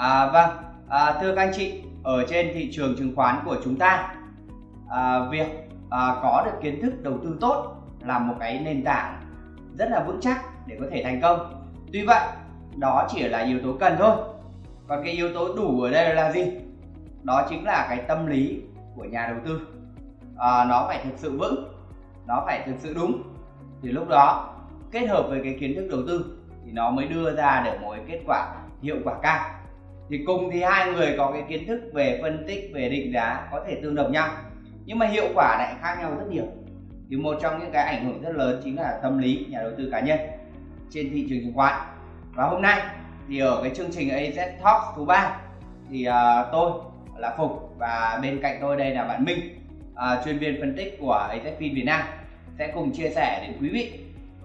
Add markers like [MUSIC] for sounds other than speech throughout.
À, vâng, à, thưa các anh chị, ở trên thị trường chứng khoán của chúng ta, à, việc à, có được kiến thức đầu tư tốt là một cái nền tảng rất là vững chắc để có thể thành công. Tuy vậy, đó chỉ là yếu tố cần thôi. Còn cái yếu tố đủ ở đây là gì? Đó chính là cái tâm lý của nhà đầu tư. À, nó phải thực sự vững, nó phải thực sự đúng. Thì lúc đó kết hợp với cái kiến thức đầu tư thì nó mới đưa ra được một cái kết quả hiệu quả cao thì cùng thì hai người có cái kiến thức về phân tích về định giá có thể tương đồng nhau. Nhưng mà hiệu quả lại khác nhau rất nhiều. Thì một trong những cái ảnh hưởng rất lớn chính là tâm lý nhà đầu tư cá nhân trên thị trường chứng khoán. Và hôm nay thì ở cái chương trình AZ Talk số ba thì uh, tôi là Phục và bên cạnh tôi đây là bạn Minh uh, chuyên viên phân tích của AZFIN Việt Nam. Sẽ cùng chia sẻ đến quý vị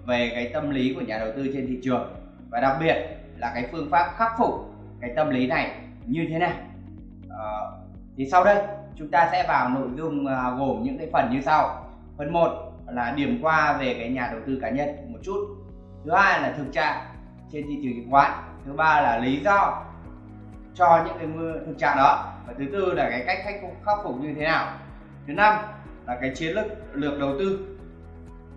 về cái tâm lý của nhà đầu tư trên thị trường và đặc biệt là cái phương pháp khắc phục cái tâm lý này như thế nào à, ờ, thì sau đây chúng ta sẽ vào nội dung à, gồm những cái phần như sau. Phần 1 là điểm qua về cái nhà đầu tư cá nhân một chút. Thứ hai là thực trạng trên thị trường chứng khoán. Thứ ba là lý do cho những cái thực trạng đó. Và thứ tư là cái cách khắc phục, khắc phục như thế nào. Thứ năm là cái chiến lược lược đầu tư.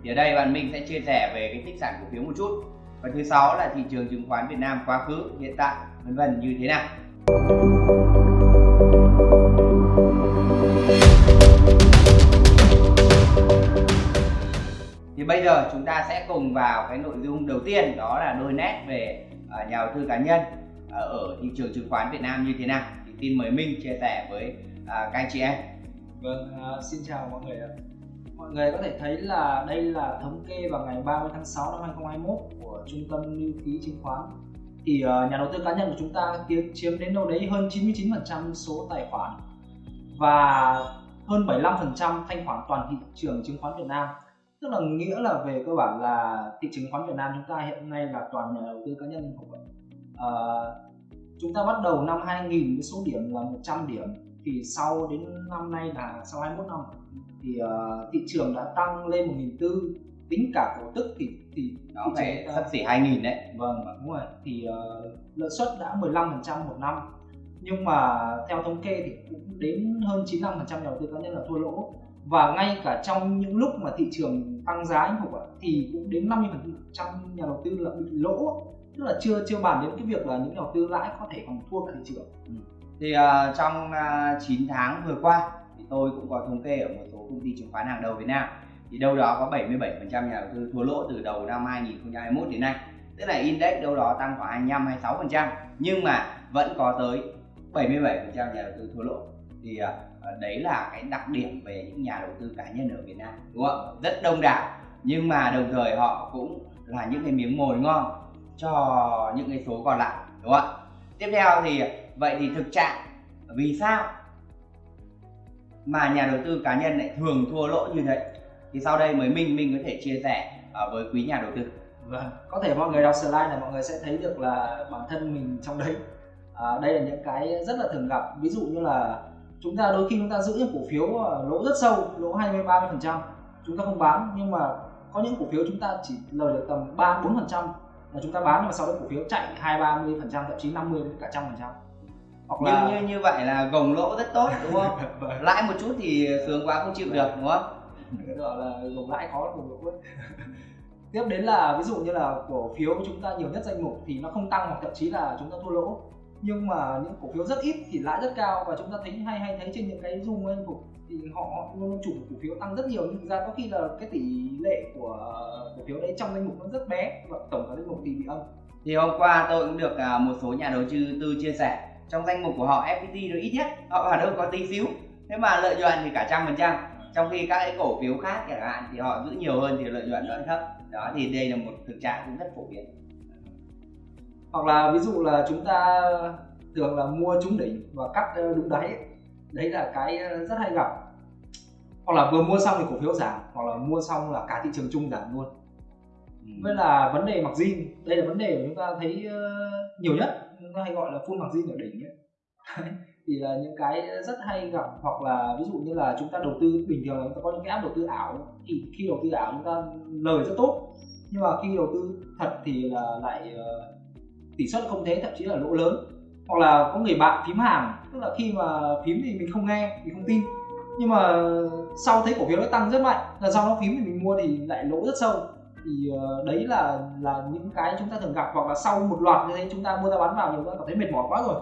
Thì ở đây bạn mình sẽ chia sẻ về cái tích sản cổ phiếu một chút. Và thứ sáu là thị trường chứng khoán Việt Nam quá khứ hiện tại vân vân như thế nào? Thì bây giờ chúng ta sẽ cùng vào cái nội dung đầu tiên đó là đôi nét về à, nhà đầu tư cá nhân à, ở thị trường chứng khoán Việt Nam như thế nào? Thì tin mời Minh chia sẻ với à, các anh chị em. Vâng, xin chào mọi người ạ. Mọi người có thể thấy là đây là thống kê vào ngày 30 tháng 6 năm 2021 của trung tâm lưu ký chứng khoán thì ờ, nhà đầu tư cá nhân của chúng ta chiếm đến đâu đấy hơn 99% số tài khoản và hơn 75% thanh khoản toàn thị trường chứng khoán Việt Nam. Tức là nghĩa là về cơ bản là thị trường chứng khoán Việt Nam chúng ta hiện nay là toàn nhà đầu tư cá nhân không ờ, chúng ta bắt đầu năm 2000 với số điểm là 100 điểm. Thì sau đến năm nay là sau 21 năm thì uh, thị trường đã tăng lên một nghìn tư tính cả cổ tức thì thì nó phải sắp xỉ hai nghìn đấy. Vâng đúng rồi. Thì uh, lợi suất đã 15% một năm. Nhưng mà theo thống kê thì cũng đến hơn 95% nhà đầu tư cá nhân là thua lỗ. Và ngay cả trong những lúc mà thị trường tăng giá anh Phục ạ thì cũng đến 50% nhà đầu tư là bị lỗ. Tức là chưa chưa bàn đến cái việc là những nhà đầu tư lãi có thể còn thua cả thị trường. Ừ. thì uh, trong uh, 9 tháng vừa qua thì tôi cũng có thống kê ở một số công ty chứng khoán hàng đầu Việt Nam thì đâu đó có 77% nhà đầu tư thua lỗ từ đầu năm 2021 đến nay. Tức là index đâu đó tăng khoảng 25 26% nhưng mà vẫn có tới 77% nhà đầu tư thua lỗ. Thì uh, đấy là cái đặc điểm về những nhà đầu tư cá nhân ở Việt Nam đúng không? Rất đông đảo nhưng mà đồng thời họ cũng là những cái miếng mồi ngon cho những cái số còn lại đúng không ạ? Tiếp theo thì vậy thì thực trạng vì sao mà nhà đầu tư cá nhân lại thường thua lỗ như vậy thì sau đây mới minh minh có thể chia sẻ uh, với quý nhà đầu tư. Vâng. Có thể mọi người đọc slide này mọi người sẽ thấy được là bản thân mình trong đấy. À, đây là những cái rất là thường gặp. Ví dụ như là chúng ta đôi khi chúng ta giữ những cổ phiếu lỗ rất sâu lỗ 20 30 phần trăm. Chúng ta không bán nhưng mà có những cổ phiếu chúng ta chỉ lời được tầm 3 4 phần trăm là chúng ta bán nhưng mà sau đó cổ phiếu chạy 2 30 phần trăm thậm chí 50 đến cả trăm phần trăm. Hoặc là như, như như vậy là gồng lỗ rất tốt đúng không? [LAUGHS] Vâng. lãi một chút thì sướng quá không chịu được đúng không cái gọi là gồng lãi khó gồng lỗ [LAUGHS] tiếp đến là ví dụ như là cổ phiếu chúng ta nhiều nhất danh mục thì nó không tăng hoặc thậm chí là chúng ta thua lỗ. Nhưng mà những cổ phiếu rất ít thì lãi rất cao và chúng ta thấy hay hay thấy trên những cái zoom anh phục thì họ, họ luôn chủ cổ phiếu tăng rất nhiều. Nhưng thực ra có khi là cái tỷ lệ của cổ phiếu đấy trong danh mục nó rất bé và tổng cả danh mục thì bị âm. Thì hôm qua tôi cũng được à, một số nhà đầu tư chia sẻ. Trong danh mục của họ FPT nó ít nhất họ ở đâu có tí xíu. Thế mà lợi nhuận thì cả trăm phần trăm trong khi các cái cổ phiếu khác chẳng hạn thì họ giữ nhiều hơn thì lợi nhuận vẫn thấp. Đó thì đây là một thực trạng cũng rất phổ biến. Hoặc là ví dụ là chúng ta thường là mua trúng đỉnh và cắt ờ, đúng đáy đấy là cái ờ, rất hay gặp. Hoặc là vừa mua xong thì cổ phiếu giảm hoặc là mua xong là cả thị trường chung giảm luôn. Ừ. với là vấn đề mặc zin đây là vấn đề mà chúng ta thấy ờ, nhiều nhất. Chúng ta hay gọi là full mặc zin ở đỉnh ấy thì là những cái rất hay gặp. Hoặc là ví dụ như là chúng ta đầu tư, bình thường là chúng ta có những cái app đầu tư ảo, thì khi đầu tư ảo chúng ta lời rất tốt. Nhưng mà khi đầu tư thật thì là lại ờ, tỷ suất không thế, thậm chí là lỗ lớn. Hoặc là có người bạn phím hàng, tức là khi mà phím thì mình không nghe, mình không tin. Nhưng mà sau thấy cổ phiếu nó tăng rất mạnh, là sau nó phím thì mình mua thì lại lỗ rất sâu. Thì ờ, đấy là là những cái chúng ta thường gặp. Hoặc là sau một loạt như thế, chúng ta mua ra bán vào nhiều ta cảm thấy mệt mỏi quá rồi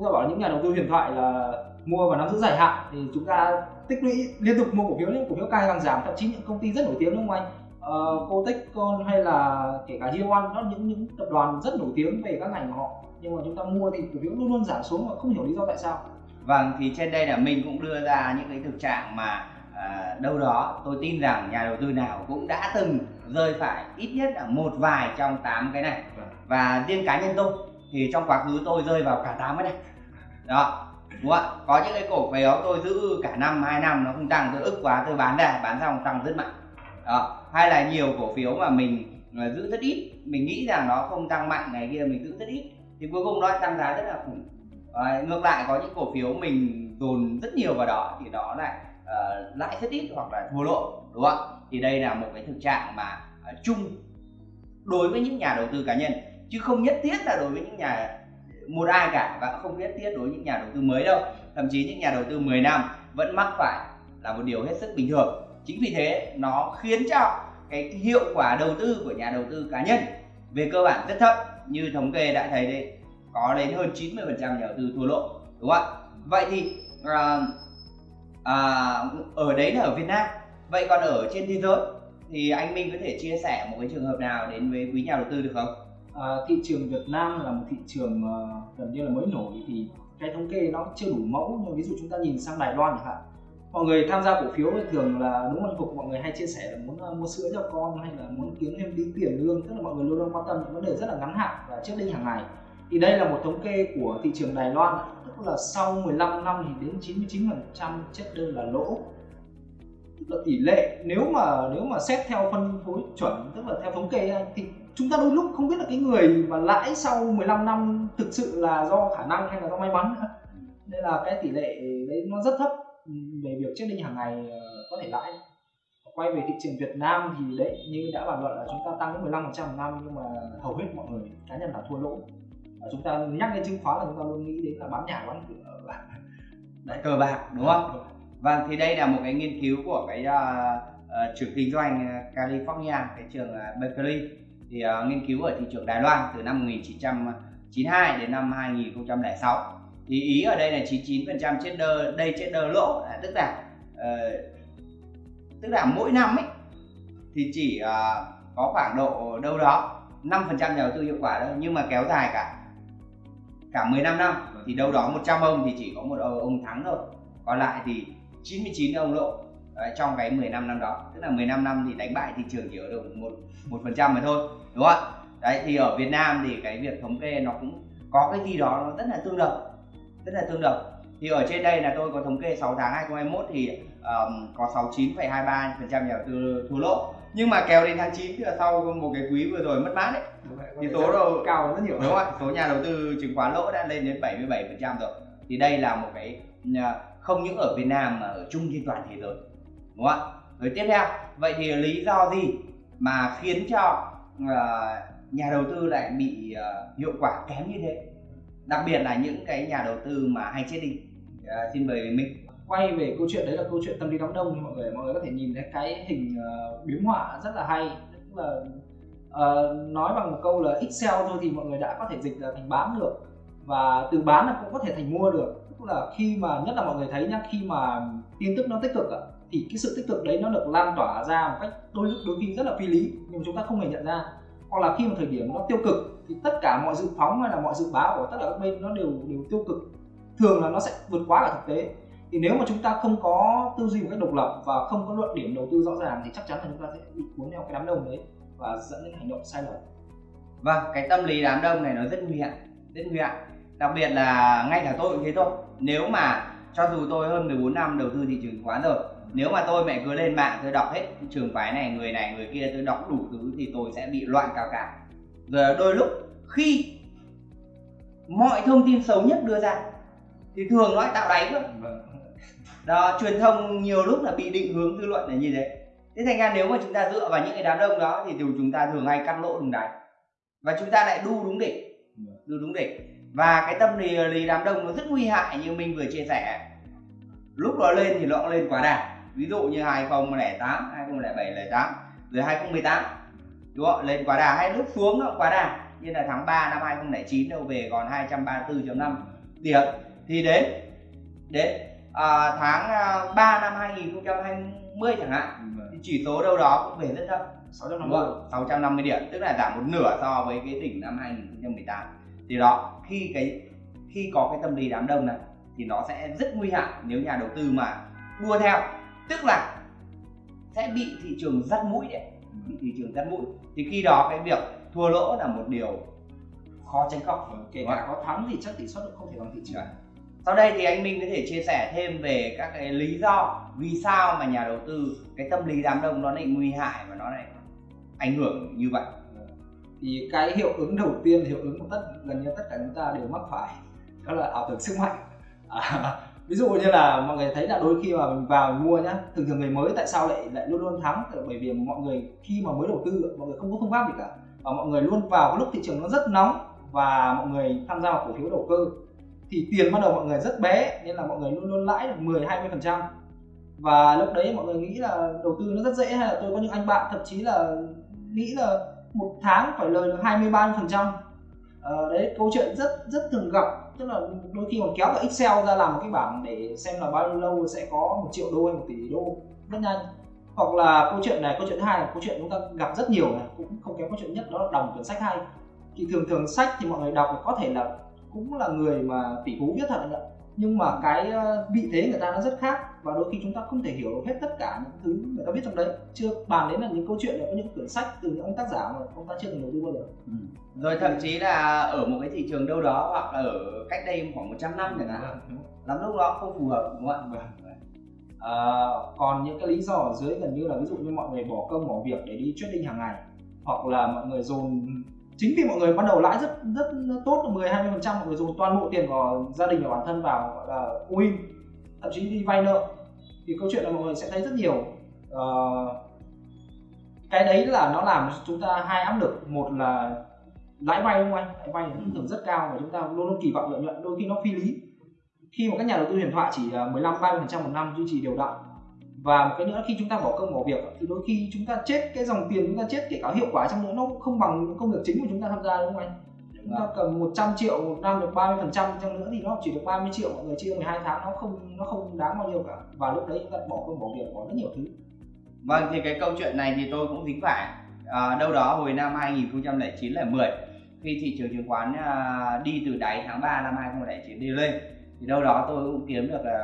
chúng ta bảo những nhà đầu tư huyền thoại là mua và nắm giữ dài hạn thì chúng ta tích lũy liên tục mua cổ phiếu những cổ phiếu càng càng giảm thậm chí những công ty rất nổi tiếng đúng không anh uh, Cotechcon hay là kể cả G1 đó những những tập đoàn rất nổi tiếng về các ngành của họ. Nhưng mà chúng ta mua thì cổ phiếu luôn luôn giảm xuống mà không hiểu lý do tại sao. Vâng thì trên đây là mình cũng đưa ra những cái thực trạng mà à, đâu đó tôi tin rằng nhà đầu tư nào cũng đã từng rơi phải ít nhất là một vài trong tám cái này. Vâng. và riêng cá nhân tôi thì trong quá khứ tôi rơi vào cả tám cái này đó. Đúng không ạ. Có những cái cổ phiếu tôi giữ cả năm hai năm nó không tăng tôi ức quá tôi bán ra bán xong tăng rất mạnh. Đó. Hay là nhiều cổ phiếu mà mình à, giữ rất ít mình nghĩ rằng nó không tăng mạnh ngày kia mình giữ rất ít thì cuối cùng nó tăng giá rất là khủng. À, ngược lại có những cổ phiếu mình dồn rất nhiều vào đó thì nó lại uh, lãi rất ít hoặc là thua lỗ đúng không ạ? Thì đây là một cái thực trạng mà uh, chung đối với những nhà đầu tư cá nhân. Chứ không nhất thiết là đối với những nhà một ai cả và không nhất thiết đối với những nhà đầu tư mới đâu. Thậm chí những nhà đầu tư 10 năm vẫn mắc phải là một điều hết sức bình thường. Chính vì thế nó khiến cho cái hiệu quả đầu tư của nhà đầu tư cá nhân về cơ bản rất thấp. Như thống kê đã thấy đây có đến hơn 90 phần trăm nhà đầu tư thua lỗ đúng không ạ? Vậy thì à, à, ở đấy là ở Việt Nam. Vậy còn ở trên thế giới thì anh Minh có thể chia sẻ một cái trường hợp nào đến với quý nhà đầu tư được không? À, thị trường Việt Nam là một thị trường uh, gần như là mới nổi thì cái thống kê nó chưa đủ mẫu. Nhưng ví dụ chúng ta nhìn sang Đài Loan chẳng hạn mọi người tham gia cổ phiếu thường là đúng văn phục mọi người hay chia sẻ là muốn ờ, mua sữa cho con hay là muốn kiếm thêm tí tiền lương. Tức là mọi người luôn luôn quan tâm những vấn đề rất là ngắn hạn và trước định hàng ngày. Thì đây là một thống kê của thị trường Đài Loan. Tức là sau 15 năm thì đến 99% chết đơn là lỗ. Tức là tỷ lệ nếu mà nếu mà xét theo phân phối chuẩn tức là theo thống kê thì chúng ta đôi lúc không biết là cái người mà lãi sau 15 năm thực sự là do khả năng hay là do may mắn nữa. Nên là cái tỷ lệ đấy nó rất thấp. Về việc chết định hàng ngày ờ, có thể lãi. Quay về thị trường Việt Nam thì đấy như đã bàn luận là chúng ta tăng đến 15% một năm nhưng mà hầu hết mọi người cá nhân là thua lỗ. Và chúng ta nhắc đến chứng khoán là chúng ta luôn nghĩ đến là bán nhà bán cửa [LAUGHS] là đấy cờ bạc đúng không? Vâng thì đây là một cái nghiên cứu của cái uh, uh, trường kinh doanh California cái trường uh, Berkeley thì uh, nghiên cứu ở thị trường Đài Loan từ năm 1992 đến năm 2006 thì ý ở đây là 99% chết đơ đây chết đơ lỗ à, tức là uh, tức là mỗi năm ấy thì chỉ uh, có khoảng độ đâu đó 5% nhà đầu tư hiệu quả thôi nhưng mà kéo dài cả cả 15 năm. Thì đâu đó 100 ông thì chỉ có một ông thắng thôi. Còn lại thì 99 ông lỗ. Đấy, trong cái 15 năm đó. Tức là 15 năm thì đánh bại thị trường chỉ ở được một một phần trăm mà thôi đúng không ạ? Đấy thì ở Việt Nam thì cái việc thống kê nó cũng có cái gì đó nó rất là tương đồng rất là tương đồng. Thì ở trên đây là tôi có thống kê 6 tháng 2021 thì um, có 69,23 phần trăm nhà đầu tư thua lỗ. Nhưng mà kéo đến tháng 9 thì là sau một cái quý vừa rồi mất mát đấy. Thì số đầu cao rất nhiều. Đúng không số nhà đầu tư chứng khoán lỗ đã lên đến 77 phần trăm rồi. Thì đây là một cái à, không những ở Việt Nam mà ở chung trên toàn thế giới đúng không ạ? Rồi tiếp theo vậy thì lý do gì mà khiến cho uh, nhà đầu tư lại bị uh, hiệu quả kém như thế? Đặc biệt là những cái nhà đầu tư mà hay chết đi. Uh, xin mời mình quay về câu chuyện đấy là câu chuyện tâm lý đám đông mọi người mọi người có thể nhìn thấy cái hình uh, biếm họa rất là hay. Tức là uh, nói bằng một câu là Excel thôi thì mọi người đã có thể dịch là thành bán được. Và từ bán là cũng có thể thành mua được. Tức là khi mà nhất là mọi người thấy nhá khi mà tin tức nó tích cực ạ thì cái sự tích cực đấy nó được lan tỏa ra một cách đôi lúc đôi khi rất là phi lý, nhưng chúng ta không hề nhận ra. Hoặc là khi một thời điểm nó tiêu cực, thì tất cả mọi dự phóng hay là mọi dự báo của tất cả các bên nó đều đều tiêu cực. Thường là nó sẽ vượt quá cả thực tế. Thì nếu mà chúng ta không có tư duy một cách độc lập và không có luận điểm đầu tư rõ ràng thì chắc chắn là chúng ta sẽ bị cuốn theo cái đám đông đấy và dẫn đến hành động sai lầm. Vâng cái tâm lý đám đông này nó rất nguy hiểm rất nguy hiểm đặc biệt là ngay cả tôi cũng thế thôi. Nếu mà cho dù tôi hơn 14 năm đầu tư thị trường chứng khoán rồi nếu mà tôi mẹ cứ lên mạng tôi đọc hết trường phái này người này người kia tôi đọc đủ thứ thì tôi sẽ bị loạn cao cả. Rồi đôi lúc khi mọi thông tin xấu nhất đưa ra thì thường nó tạo đáy thôi vâng. đó truyền thông nhiều lúc là bị định hướng dư luận là như thế. Thế thành ra nếu mà chúng ta dựa vào những cái đám đông đó thì chúng ta thường hay cắt lỗ đúng đáy. Và chúng ta lại đu đúng đỉnh. Vâng. đu đúng đỉnh. Và cái tâm lý, lý đám đông nó rất nguy hại như mình vừa chia sẻ. Lúc đó lên thì nó lên quá đà ví dụ như 2008 2007 08 rồi 2018 đúng không? Lên quá đà hay lúc xuống quá đà. Như là tháng 3 năm 2009 đâu về còn 234.5 điểm thì đến đến à, tháng 3 à, năm 2020 chẳng hạn thì chỉ số đâu đó cũng về rất thấp. 650 650 điểm tức là giảm một nửa so với cái đỉnh năm 2018 thì đó khi cái khi có cái tâm lý đám đông này thì nó sẽ rất nguy hại nếu nhà đầu tư mà đua theo tức là sẽ bị thị trường dắt mũi đấy bị thị trường dắt mũi. Thì khi đó cái việc thua lỗ là một điều khó tránh khỏi. Kể cả có thắng thì chắc tỷ suất cũng không thể bằng thị trường. Sau đây thì anh Minh có thể chia sẻ thêm về các cái lý do vì sao mà nhà đầu tư cái tâm lý đám đông nó lại nguy hại và nó lại ảnh hưởng như vậy? Thì cái hiệu ứng đầu tiên hiệu ứng của tất gần như tất cả chúng ta đều mắc phải đó là ảo tưởng sức mạnh. À, ví dụ như là mọi người thấy là đôi khi mà mình vào mình mua nhá, thường thường người mới tại sao lại lại luôn luôn thắng? Bởi vì mọi người khi mà mới đầu tư, mọi người không có phương pháp gì cả. Và mọi người luôn vào lúc thị trường nó rất nóng và mọi người tham gia vào cổ phiếu đầu cơ. Thì tiền ban đầu mọi người rất bé, nên là mọi người luôn luôn lãi được 10 20 phần trăm. Và lúc đấy mọi người nghĩ là đầu tư nó rất dễ, hay là tôi có những anh bạn thậm chí là nghĩ là một tháng phải lời được 20 30 phần trăm. Ờ, đấy, câu chuyện rất rất thường gặp tức là đôi khi còn kéo cả Excel ra làm một cái bảng để xem là bao nhiêu lâu sẽ có một triệu đô hay một tỷ đô. Rất nhanh. Hoặc là câu chuyện này, câu chuyện hai là câu chuyện chúng ta gặp rất nhiều này, cũng không kém câu chuyện nhất, đó là đọc cuốn sách hay. Thì thường thường sách thì mọi người đọc có thể là cũng là người mà tỷ phú viết thật nhưng mà cái ờ, vị thế người ta nó rất khác và đôi khi chúng ta không thể hiểu được hết tất cả những thứ người ta viết trong đấy. Chưa bàn đến là những câu chuyện là có những quyển sách từ những ông tác giả mà ông ta chưa từng đầu tư bao giờ. Ừ. rồi thậm chí là ở một cái thị trường đâu đó hoặc là ở cách đây khoảng 100 năm chẳng hạn. Vâng, lắm lúc đó không phù hợp đúng không ạ? À, còn những cái lý do ở dưới gần như là ví dụ như mọi người bỏ công bỏ việc để đi trading hàng ngày hoặc là mọi người dồn chính vì mọi người ban đầu lãi rất rất tốt 10 20 phần trăm mọi người dùng toàn bộ tiền của gia đình và bản thân vào gọi là win thậm chí đi vay nợ. Thì câu chuyện là mọi người sẽ thấy rất nhiều. Uh, cái đấy là nó làm chúng ta hai áp lực. Một là lãi vay đúng không anh? Lãi vay thường rất cao và chúng ta luôn luôn kỳ vọng lợi nhuận đôi khi nó phi lý. Khi mà các nhà đầu tư huyền thoại chỉ ờ, 15 30 phần trăm một năm duy trì đều đặn. Và một cái nữa khi chúng ta bỏ công bỏ việc thì đôi khi chúng ta chết cái dòng tiền chúng ta chết kể cả hiệu quả trong nữa nó cũng không bằng công việc chính của chúng ta tham gia đúng không anh? Chúng ta cầm 100 triệu một năm được 30 phần trăm trong nữa thì nó chỉ được 30 triệu mọi người chia 12 tháng nó không nó không đáng bao nhiêu cả. Và lúc đấy chúng ta bỏ công bỏ việc bỏ rất nhiều thứ. Vâng thì cái câu chuyện này thì tôi cũng dính phải. À, đâu đó hồi năm 2009 là 10 khi thị trường chứng khoán à, đi từ đáy tháng 3 năm 2009 đi lên thì đâu đó tôi cũng kiếm được à,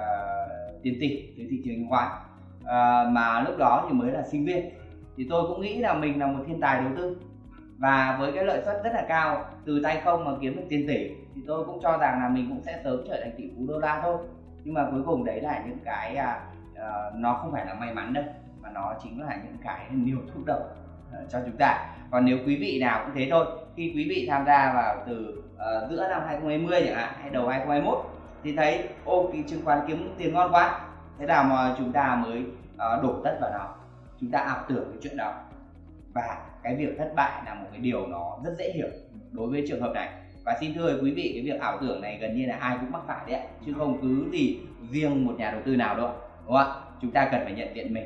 tiền tỷ từ thị trường chứng khoán. À, mà lúc đó thì mới là sinh viên. Thì tôi cũng nghĩ là mình là một thiên tài đầu tư và với cái lợi suất rất là cao từ tay không mà kiếm được tiền tỷ thì tôi cũng cho rằng là mình cũng sẽ sớm trở thành tỷ phú đô la thôi. Nhưng mà cuối cùng đấy là những cái à, à, nó không phải là may mắn đâu mà nó chính là những cái niềm thúc động uh, ờ, cho chúng ta. Còn nếu quý vị nào cũng thế thôi khi quý vị tham gia vào từ uh, giữa năm 2020 chẳng hạn hay đầu 2021 thì thấy ô cái chứng khoán kiếm tiền ngon quá thế nào mà chúng ta mới uh, đổ tất vào nó? Chúng ta ảo tưởng cái chuyện đó và cái việc thất bại là một cái điều nó rất dễ hiểu đối với trường hợp này. Và xin thưa quý vị cái việc ảo tưởng này gần như là ai cũng mắc phải đấy chứ không cứ gì riêng một nhà đầu tư nào đâu đúng không ạ? Chúng ta cần phải nhận diện mình.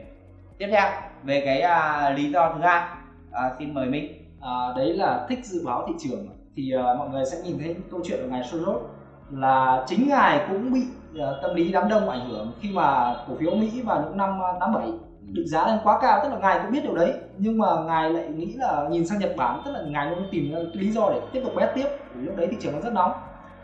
Tiếp theo về cái uh, lý do thứ hai uh, xin mời minh. À, đấy là thích dự báo thị trường. Thì uh, mọi người sẽ nhìn thấy câu chuyện của ngài Soros là chính ngài cũng bị uh, tâm lý đám đông ảnh hưởng khi mà cổ phiếu Mỹ vào những năm 87 định giá lên quá cao tức là ngài cũng biết điều đấy nhưng mà ngài lại nghĩ là nhìn sang Nhật Bản tức là ngài muốn tìm lý do để tiếp tục bet tiếp. Lúc đấy thị trường nó rất nóng.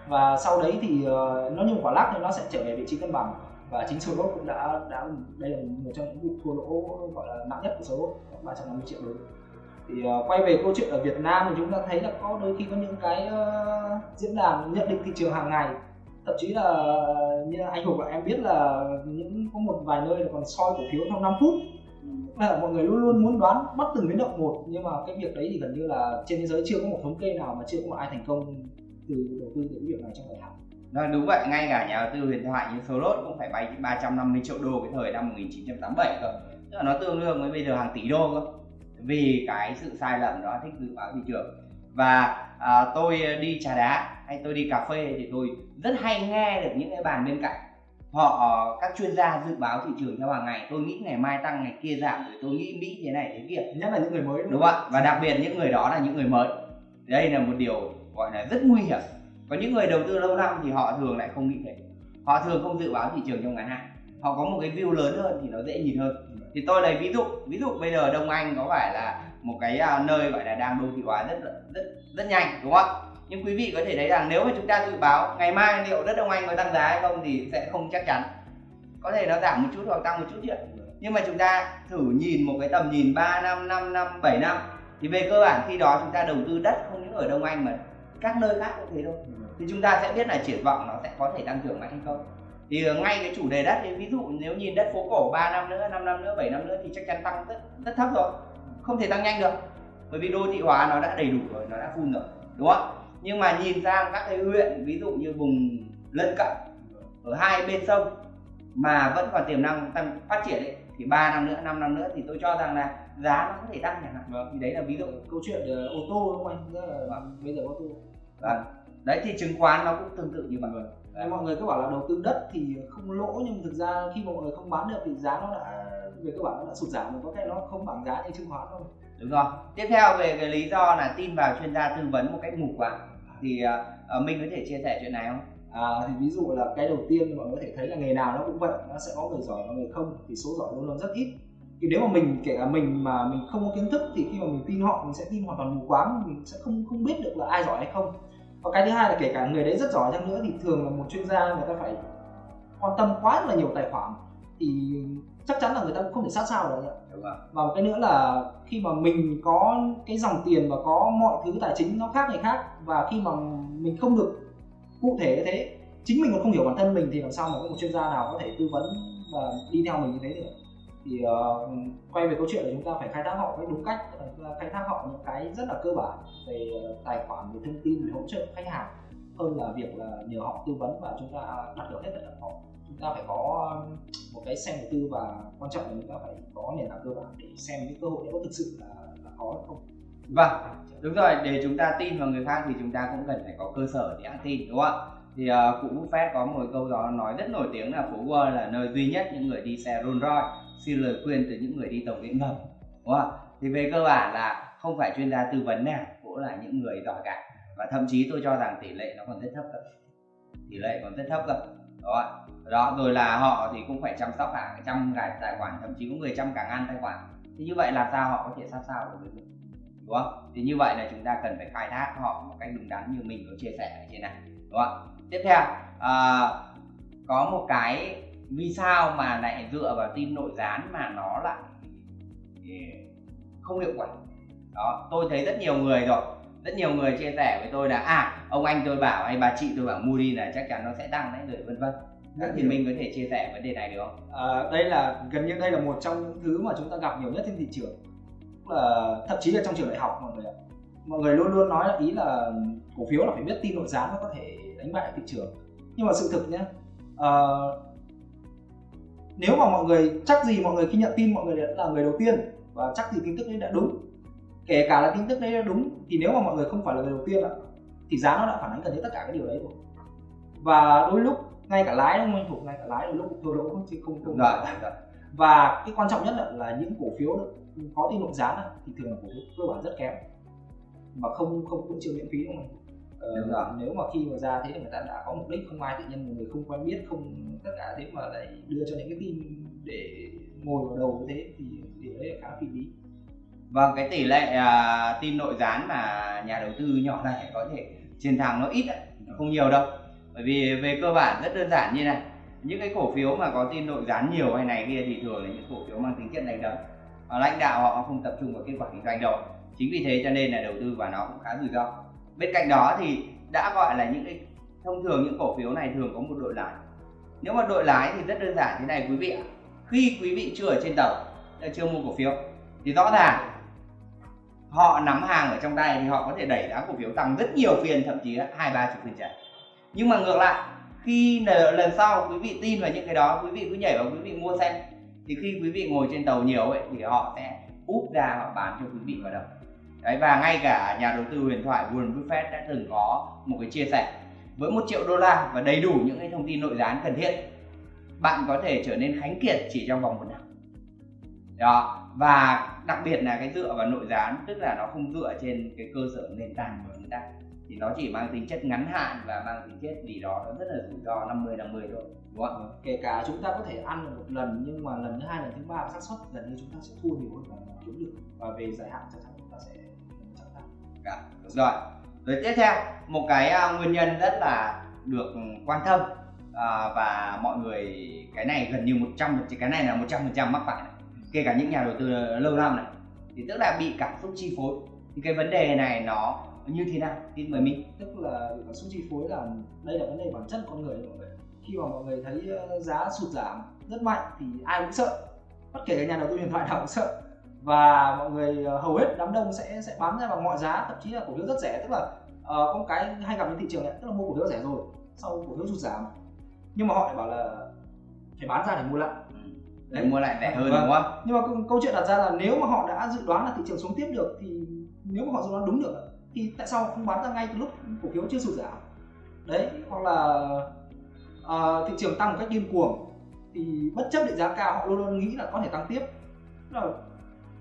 Và sau đấy thì ờ, nó như một quả lắc thì nó sẽ trở về vị trí cân bằng. Và chính Soros cũng đã đã đây là một trong những vụ thua lỗ gọi là nặng nhất của Soros 350 triệu đấy thì uh, quay về câu chuyện ở Việt Nam thì chúng ta thấy là có đôi khi có những cái uh, diễn đàn nhận định thị trường hàng ngày thậm chí là như anh Hùng và em biết là những có một vài nơi là còn soi cổ phiếu trong 5 phút. Là mọi người luôn luôn muốn đoán bắt từng biến động một nhưng mà cái việc đấy thì gần như là trên thế giới chưa có một thống kê nào mà chưa có một ai thành công từ đầu tư từ cái việc này trong thời hạn. Nói đúng vậy, ngay cả nhà đầu tư huyền thoại như Soros cũng phải bay 350 triệu đô cái thời năm 1987 cơ. Tức là nó tương đương với bây giờ hàng tỷ đô cơ. Vì cái sự sai lầm đó thích dự báo thị trường. Và à, tôi đi trà đá hay tôi đi cà phê thì tôi rất hay nghe được những cái bàn bên cạnh. Họ các chuyên gia dự báo thị trường theo hàng ngày. Tôi nghĩ ngày mai tăng ngày kia giảm. Rồi tôi nghĩ mỹ thế này thế kia. Nhất là những người mới đúng, đúng không ạ? Và đặc biệt những người đó là những người mới. Đây là một điều gọi là rất nguy hiểm. Có những người đầu tư lâu năm thì họ thường lại không nghĩ thế. Họ thường không dự báo thị trường trong ngắn hạn. Họ có một cái view lớn hơn thì nó dễ nhìn hơn. Thì tôi lấy ví dụ. Ví dụ bây giờ đông anh có phải là một cái à, nơi gọi là đang đô thị hóa rất rất rất nhanh đúng không ạ nhưng quý vị có thể thấy rằng nếu mà chúng ta dự báo ngày mai liệu đất đông anh có tăng giá hay không thì sẽ không chắc chắn. Có thể nó giảm một chút hoặc tăng một chút chứ nhưng mà chúng ta thử nhìn một cái tầm nhìn 3 năm 5 năm 7 năm, thì về cơ bản khi đó chúng ta đầu tư đất không những ở đông anh mà các nơi khác cũng thế thôi. Thì chúng ta sẽ biết là triển vọng nó sẽ có thể tăng trưởng mạnh hay không. Thì ờ, ngay cái chủ đề đất thì ví dụ nếu nhìn đất phố cổ 3 năm nữa 5 năm nữa 7 năm nữa thì chắc chắn tăng rất rất thấp rồi. Không thể tăng nhanh được. Bởi vì đô thị hóa nó đã đầy đủ rồi, nó đã phun rồi, đúng không? Nhưng mà nhìn sang các cái huyện ví dụ như vùng lân cận ở hai bên sông mà vẫn còn tiềm năng tăng phát triển ấy thì 3 năm nữa 5 năm nữa thì tôi cho rằng là giá nó có thể tăng chẳng hạn. Vâng. thì đấy là ví dụ. Câu chuyện uh, ô tô đúng không anh? Rất là vâng. bây giờ ô tô. Vâng. đấy thì chứng khoán nó cũng tương tự như vậy. Vâng. Đấy, mọi người cứ bảo là đầu tư đất thì không lỗ nhưng thực ra khi mọi người không bán được thì giá nó đã về cơ bản nó đã sụt giảm rồi có thể nó không bằng giá như chứng khoán thôi. Đúng rồi. Tiếp theo về cái lý do là tin vào chuyên gia tư vấn một cách mù quáng thì à, à, uh, mình có thể chia sẻ chuyện này không? À, thì ví dụ là cái đầu tiên mọi người có thể thấy là nghề nào nó cũng vậy nó sẽ có người giỏi và người không thì số giỏi luôn luôn rất ít. Thì nếu mà mình kể cả mình mà mình không có kiến thức thì khi mà mình tin họ mình sẽ tin hoàn toàn mù quáng mình sẽ không không biết được là ai giỏi hay không. Và cái thứ hai là kể cả người đấy rất giỏi chăng nữa thì thường là một chuyên gia người ta phải quan tâm quá là nhiều tài khoản. Thì chắc chắn là người ta cũng không thể sát sao được và một cái nữa là khi mà mình có cái dòng tiền và có mọi thứ tài chính nó khác người khác và khi mà mình không được cụ thể như thế chính mình còn không hiểu bản thân mình thì làm sao mà có một chuyên gia nào có thể tư vấn và đi theo mình như thế được. Thì uh, quay về câu chuyện là chúng ta phải khai thác họ cách đúng cách khai thác họ những cái rất là cơ bản về uh, tài khoản về thông tin về hỗ trợ khách hàng hơn là việc là nhờ họ tư vấn và chúng ta đặt được hết tất cả họ chúng ta phải có um, một cái xem đầu tư và quan trọng là chúng ta phải có nền tảng cơ bản để xem những cơ hội đó có thực sự là, là có hay không. Vâng đúng rồi để chúng ta tin vào người khác thì chúng ta cũng cần phải có cơ sở để ăn tin đúng không ạ? Thì uh, cụ Buffett có một câu đó nói rất nổi tiếng là phố Wall là nơi duy nhất những người đi xe Rolls Royce xin lời khuyên từ những người đi tàu điện ngầm đúng không ạ? Thì về cơ bản là không phải chuyên gia tư vấn nào cũng là những người giỏi cả và thậm chí tôi cho rằng tỷ lệ nó còn rất thấp cơ. Tỷ lệ còn rất thấp cơ. Đó đó rồi là họ thì cũng phải chăm sóc cả trăm cái tài khoản thậm chí có người trăm cả ngàn tài khoản. Thì như vậy làm sao họ có thể sắp sao được với đúng không? Thì như vậy là chúng ta cần phải khai thác họ một cách đúng đắn như mình có chia sẻ ở trên này. Đúng không tiếp theo à, có một cái vì sao mà lại dựa vào tin nội gián mà nó lại không hiệu quả. Đó tôi thấy rất nhiều người rồi rất nhiều người chia sẻ với tôi là à ông anh tôi bảo hay bà chị tôi bảo mua đi là chắc chắn nó sẽ tăng đấy rồi vân vân. Thì mình có thể chia sẻ vấn đề này được không? À, đây là gần như đây là một trong những thứ mà chúng ta gặp nhiều nhất trên thị trường. Là thậm chí là trong trường đại học mọi người mọi người luôn luôn nói là ý là cổ phiếu là phải biết tin nội gián mới có thể đánh bại thị trường. Nhưng mà sự thực nhé à, nếu mà mọi người chắc gì mọi người khi nhận tin mọi người đã là người đầu tiên và chắc gì tin tức đấy đã đúng kể cả là tin tức đấy đã đúng thì nếu mà mọi người không phải là người đầu tiên ạ thì giá nó đã phản ánh gần như tất cả cái điều đấy rồi. Và đôi lúc ngay cả lái không anh thủ ngay cả lái đôi lúc thua lỗ không chứ không. Không rồi, rồi. và cái quan trọng nhất là, là những cổ phiếu được có tin nội giá thì thường là cổ phiếu cơ bản rất kém. Mà không không cũng chưa miễn phí đúng không? Ờ, nếu mà khi mà ra thế thì người ta đã có mục đích không ai tự nhiên một người không quen biết không tất cả thế mà lại đưa cho những cái tin để ngồi vào đầu như thế thì điều đấy là khá phi lý vâng cái tỷ lệ à, uh, tin nội gián mà nhà đầu tư nhỏ này có thể chiến thắng nó ít không nhiều đâu. Bởi vì về cơ bản rất đơn giản như này những cái cổ phiếu mà có tin nội gián nhiều hay này kia thì thường là những cổ phiếu mang tính chất đánh đấm. Lãnh đạo họ không tập trung vào kết quả kinh doanh đâu. Chính vì thế cho nên là đầu tư vào nó cũng khá rủi ro. Bên cạnh đó thì đã gọi là những cái thông thường những cổ phiếu này thường có một đội lái. Nếu mà đội lái thì rất đơn giản thế này quý vị ạ. Khi quý vị chưa ở trên tàu chưa mua cổ phiếu thì rõ ràng họ nắm hàng ở trong tay thì họ có thể đẩy giá cổ phiếu tăng rất nhiều phiên, thậm chí hai, ba chục phiên trả nhưng mà ngược lại, khi lần sau quý vị tin vào những cái đó, quý vị cứ nhảy vào quý vị mua xem, thì khi quý vị ngồi trên tàu nhiều ấy, thì họ sẽ úp ra họ bán cho quý vị vào đầu. Đấy, và ngay cả nhà đầu tư huyền thoại Warren Buffett đã từng có một cái chia sẻ, với một triệu đô la và đầy đủ những cái thông tin nội gián cần thiết, bạn có thể trở nên khánh kiệt chỉ trong vòng một năm. Đó, và đặc biệt là cái dựa vào nội gián tức là nó không dựa trên cái cơ sở nền tảng của chúng ta thì nó chỉ mang tính chất ngắn hạn và mang tính chất gì đó nó rất là rủi ro 50 50 thôi đúng không? Vâng, kể cả chúng ta có thể ăn được một lần nhưng mà lần thứ hai lần thứ ba xác suất gần như chúng ta sẽ thua nhiều hơn là kiếm được và về dài hạn chắc chắn chúng ta sẽ chắc chắn. Dạ, đúng rồi. Rồi tiếp theo một cái uh, nguyên nhân rất là được quan tâm uh, và mọi người cái này gần như 100 cái này là 100 phần trăm mắc phải này kể cả những nhà đầu tư lâu năm này. Thì tức là bị cảm xúc chi phối. Thì cái vấn đề này nó như thế nào? Tin mời mình tức là cảm xúc chi phối là đây là vấn đề bản chất con người mọi người. Khi mà mọi người thấy ờ, giá sụt giảm rất mạnh thì ai cũng sợ. Bất kể nhà đầu tư điện thoại nào cũng sợ. Và mọi người ờ, hầu hết đám đông sẽ sẽ bán ra bằng mọi giá thậm chí là cổ phiếu rất rẻ. Tức là uh, có một cái hay gặp trên thị trường này tức là mua cổ phiếu rẻ rồi sau cổ phiếu sụt giảm. Nhưng mà họ lại bảo là phải bán ra để mua lại để mua lại rẻ hơn vâng. đúng không? Nhưng mà câu chuyện đặt ra là nếu mà họ đã dự đoán là thị trường xuống tiếp được thì nếu mà họ dự đoán đúng được thì tại sao không bán ra ngay từ lúc cổ phiếu chưa sụt giảm? Đấy hoặc là uh, thị trường tăng một cách điên cuồng thì bất chấp định giá cao họ luôn luôn nghĩ là có thể tăng tiếp. Là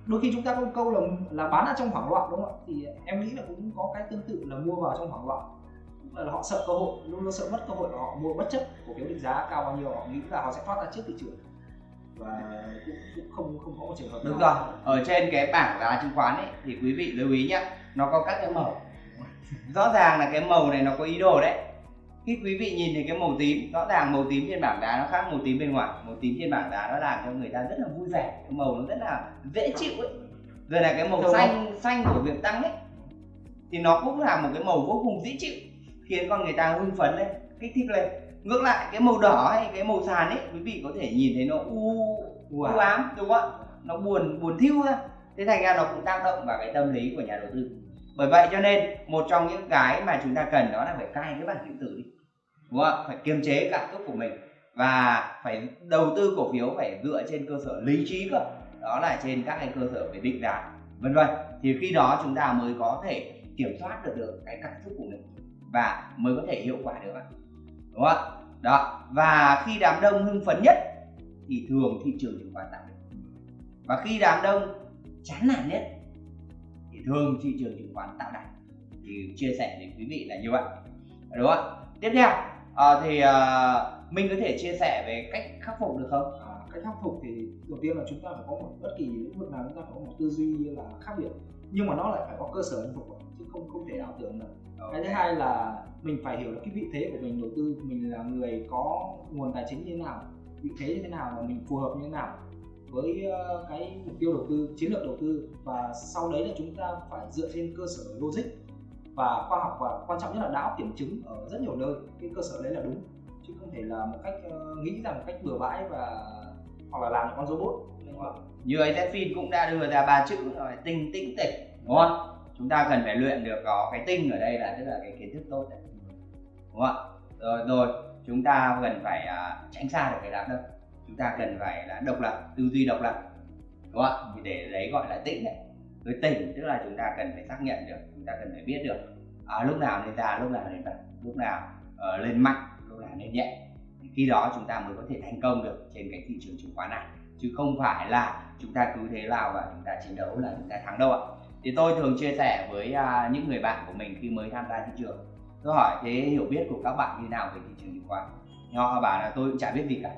đôi khi chúng ta có câu là là bán ở trong hoảng loạn đúng không ạ? Thì em nghĩ là cũng có cái tương tự là mua vào trong hoảng loạn. Là họ sợ cơ hội luôn luôn sợ mất cơ hội và họ mua bất chấp cổ phiếu định giá cao bao nhiêu họ nghĩ là họ sẽ thoát ra trước thị trường và cũng, cũng không không có một trường hợp đúng rồi ở trên cái bảng giá chứng khoán ấy thì quý vị lưu ý nhé nó có các cái màu. [LAUGHS] Rõ ràng là cái màu này nó có ý đồ đấy. Khi quý vị nhìn thấy cái màu tím rõ ràng màu tím trên bảng đá nó khác màu tím bên ngoài. Màu tím trên bảng đá nó làm cho người ta rất là vui vẻ cái màu nó rất là dễ chịu ấy. Rồi là cái màu Đúng xanh không? xanh của việc tăng ấy thì nó cũng là một cái màu vô cùng dễ chịu khiến con người ta hưng phấn lên kích thích lên ngược lại cái màu đỏ hay cái màu sàn ấy quý vị có thể nhìn thấy nó u u ám đúng không ạ? Nó buồn buồn thiêu ra thế thành ra nó cũng tác động vào cái tâm lý của nhà đầu tư. Bởi vậy cho nên một trong những cái mà chúng ta cần đó là phải cai cái bản điện tử đi. Đúng không phải kiềm chế cảm xúc của mình. Và phải đầu tư cổ phiếu phải dựa trên cơ sở lý trí cơ. Đó là trên các cái cơ sở về định giá vân vân. Thì khi đó chúng ta mới có thể kiểm soát được được cái cảm xúc của mình và mới có thể hiệu quả được đúng không đó. Và khi đám đông hưng phấn nhất thì thường thị trường chứng khoán tăng và khi đám đông chán nản nhất thì thường thị trường chứng khoán tạo đáy thì chia sẻ đến quý vị là như vậy. Đúng không tiếp theo à, thì à, mình có thể chia sẻ về cách khắc phục được không? À, cách khắc phục thì đầu tiên là chúng ta phải có một bất kỳ lĩnh vực nào chúng ta phải có một tư duy là khác biệt. Nhưng mà nó lại phải có cơ sở lĩnh vực chứ không không thể ảo tưởng được cái thứ hai là mình phải hiểu được cái vị thế của mình đầu tư, mình là người có nguồn tài chính như thế nào, vị thế như thế nào và mình phù hợp như thế nào với ờ, cái mục tiêu đầu tư, chiến lược đầu tư. Và sau đấy là chúng ta phải dựa trên cơ sở logic và khoa học và quan trọng nhất là đã kiểm chứng ở rất nhiều nơi, cái cơ sở đấy là đúng. Chứ không thể là một cách ờ, nghĩ ra một cách bừa bãi và, hoặc là làm con robot, đúng không? như phim cũng đã đưa ra ba chữ rồi, tinh tĩnh tịch, đúng không chúng ta cần phải luyện được có cái tinh ở đây là tức là cái kiến thức tốt đấy. Đúng không rồi rồi chúng ta cần phải uh, tránh xa được cái đám đông. Chúng ta cần phải là độc lập tư duy độc lập. Đúng không thì để đấy gọi là tĩnh đấy. Với tỉnh tức là chúng ta cần phải xác nhận được chúng ta cần phải biết được à, lúc nào nên ra lúc nào nên bật lúc nào uh, lên mạnh lúc nào nên nhẹ. Thì khi đó chúng ta mới có thể thành công được trên cái thị trường chứng khoán này. Chứ không phải là chúng ta cứ thế nào và chúng ta chiến đấu là chúng ta thắng đâu ạ thì tôi thường chia sẻ với uh, những người bạn của mình khi mới tham gia thị trường. Tôi hỏi thế hiểu biết của các bạn như nào về thị trường chứng khoán? Họ bảo là tôi cũng chả biết gì cả.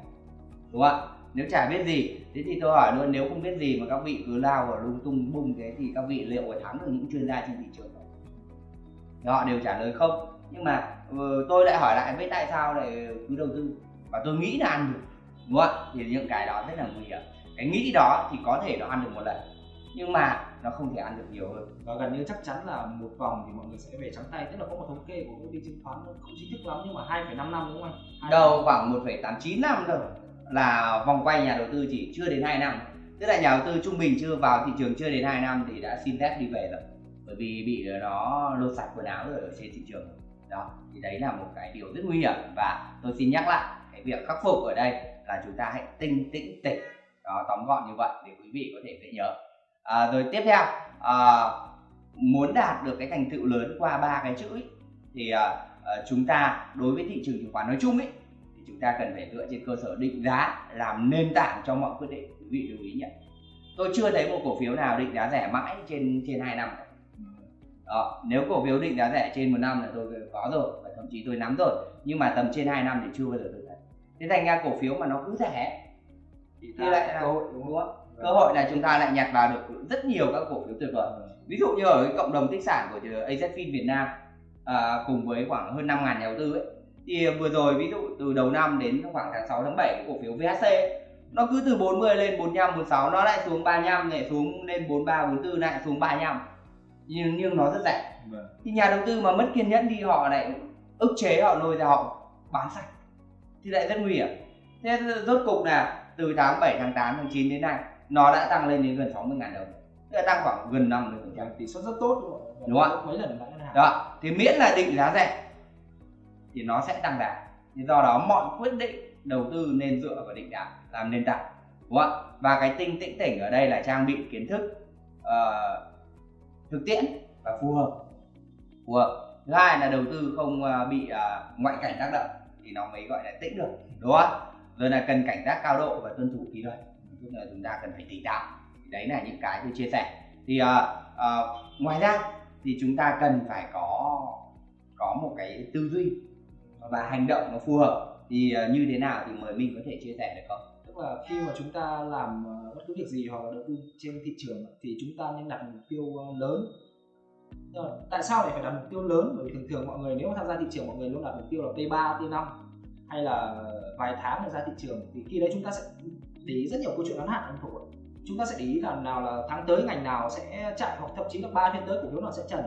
Đúng không ạ? Nếu chả biết gì thế thì tôi hỏi luôn nếu không biết gì mà các vị cứ lao vào lung tung bung thế thì các vị liệu có thắng được những chuyên gia trên thị trường không? Thì họ đều trả lời không. Nhưng mà ờ, tôi lại hỏi lại với tại sao lại cứ đầu tư? Và tôi nghĩ là ăn được đúng không ạ? Thì những cái đó rất là nguy hiểm. Cái nghĩ đó thì có thể nó ăn được một lần. Nhưng mà nó không thể ăn được nhiều hơn. Và gần như chắc chắn là một vòng thì mọi người sẽ về trắng tay. Tức là có một thống kê của công ty chứng khoán không chính thức lắm nhưng mà 2,5 năm đúng không anh? Đâu khoảng 1,89 năm thôi. Là vòng quay nhà đầu tư chỉ chưa đến 2 năm. Tức là nhà đầu tư trung bình chưa vào thị trường chưa đến 2 năm thì đã xin phép đi về rồi. Bởi vì bị nó lột sạch quần áo rồi ở trên thị trường. Đó thì đấy là một cái điều rất nguy hiểm. Và tôi xin nhắc lại cái việc khắc phục ở đây là chúng ta hãy tinh tĩnh tịch đó tóm gọn như vậy để quý vị có thể dễ nhớ à, rồi tiếp theo à, muốn đạt được cái thành tựu lớn qua ba cái chữ ấy, thì uh, uh, chúng ta đối với thị trường chứng khoán nói chung ấy thì chúng ta cần phải dựa trên cơ sở định giá làm nền tảng cho mọi quyết định quý vị lưu ý nhé. Tôi chưa thấy một cổ phiếu nào định giá rẻ mãi trên trên hai năm. Đó, nếu cổ phiếu định giá rẻ trên một năm là tôi có rồi và thậm chí tôi nắm rồi nhưng mà tầm trên 2 năm thì chưa bao giờ tôi thấy. Thế thành ra cổ phiếu mà nó cứ rẻ thì, thì lại là cơ hội đúng không. Cơ hội là chúng ta lại nhặt vào được rất nhiều các cổ phiếu tuyệt vời. Ví dụ như ở cái cộng đồng tích sản của AZFIN Việt Nam à, cùng với khoảng hơn 5 ngàn nhà đầu tư ấy thì vừa rồi ví dụ từ đầu năm đến khoảng tháng 6 tháng 7 cổ phiếu VHC nó cứ từ 40 lên 45 46 nó lại xuống 35 lại xuống lên 43 44 lại xuống 35 nhưng nhưng nó rất rẻ. Vâng. thì nhà đầu tư mà mất kiên nhẫn đi họ lại ức chế họ lôi ra họ bán sạch. Thì lại rất nguy hiểm. Thế rốt cục là từ tháng 7 tháng 8 tháng 9 đến nay nó đã tăng lên đến gần 60 ngàn đồng. Tức là tăng khoảng gần 50 phần trăm. Tỷ suất rất tốt đúng không đúng không mấy lần đó. Thì miễn là định giá rẻ thì nó sẽ tăng giá thì do đó mọi quyết định đầu tư nên dựa vào định giá làm nền tảng. Đúng không và cái tinh tĩnh tỉnh ở đây là trang bị kiến thức uh, thực tiễn và phù hợp. Phù hợp. Thứ hai là đầu tư không ờ, bị uh, ngoại cảnh tác động thì nó mới gọi là tĩnh được. Đúng không rồi là cần cảnh giác cao độ và tuân thủ kỷ luật tức là chúng ta cần phải tỉnh táo. Đấy là những cái tôi chia sẻ. Thì uh, uh, ngoài ra thì chúng ta cần phải có có một cái tư duy và hành động nó phù hợp. Thì uh, như thế nào thì mời mình có thể chia sẻ được không? Tức là khi mà chúng ta làm bất cứ việc gì hoặc là đầu tư trên thị trường thì chúng ta nên đặt mục tiêu lớn. Rồi, tại sao lại phải đặt mục tiêu lớn? Bởi vì thường thường mọi người nếu mà tham gia thị trường mọi người luôn đặt mục tiêu là T3, T5 hay là vài tháng để ra thị trường. Thì khi đấy chúng ta sẽ để ý rất nhiều câu chuyện ngắn hạn anh thủ chúng ta sẽ để ý là nào là tháng tới ngành nào sẽ chạy hoặc thậm chí là ba phiên tới cổ phiếu nào sẽ trần.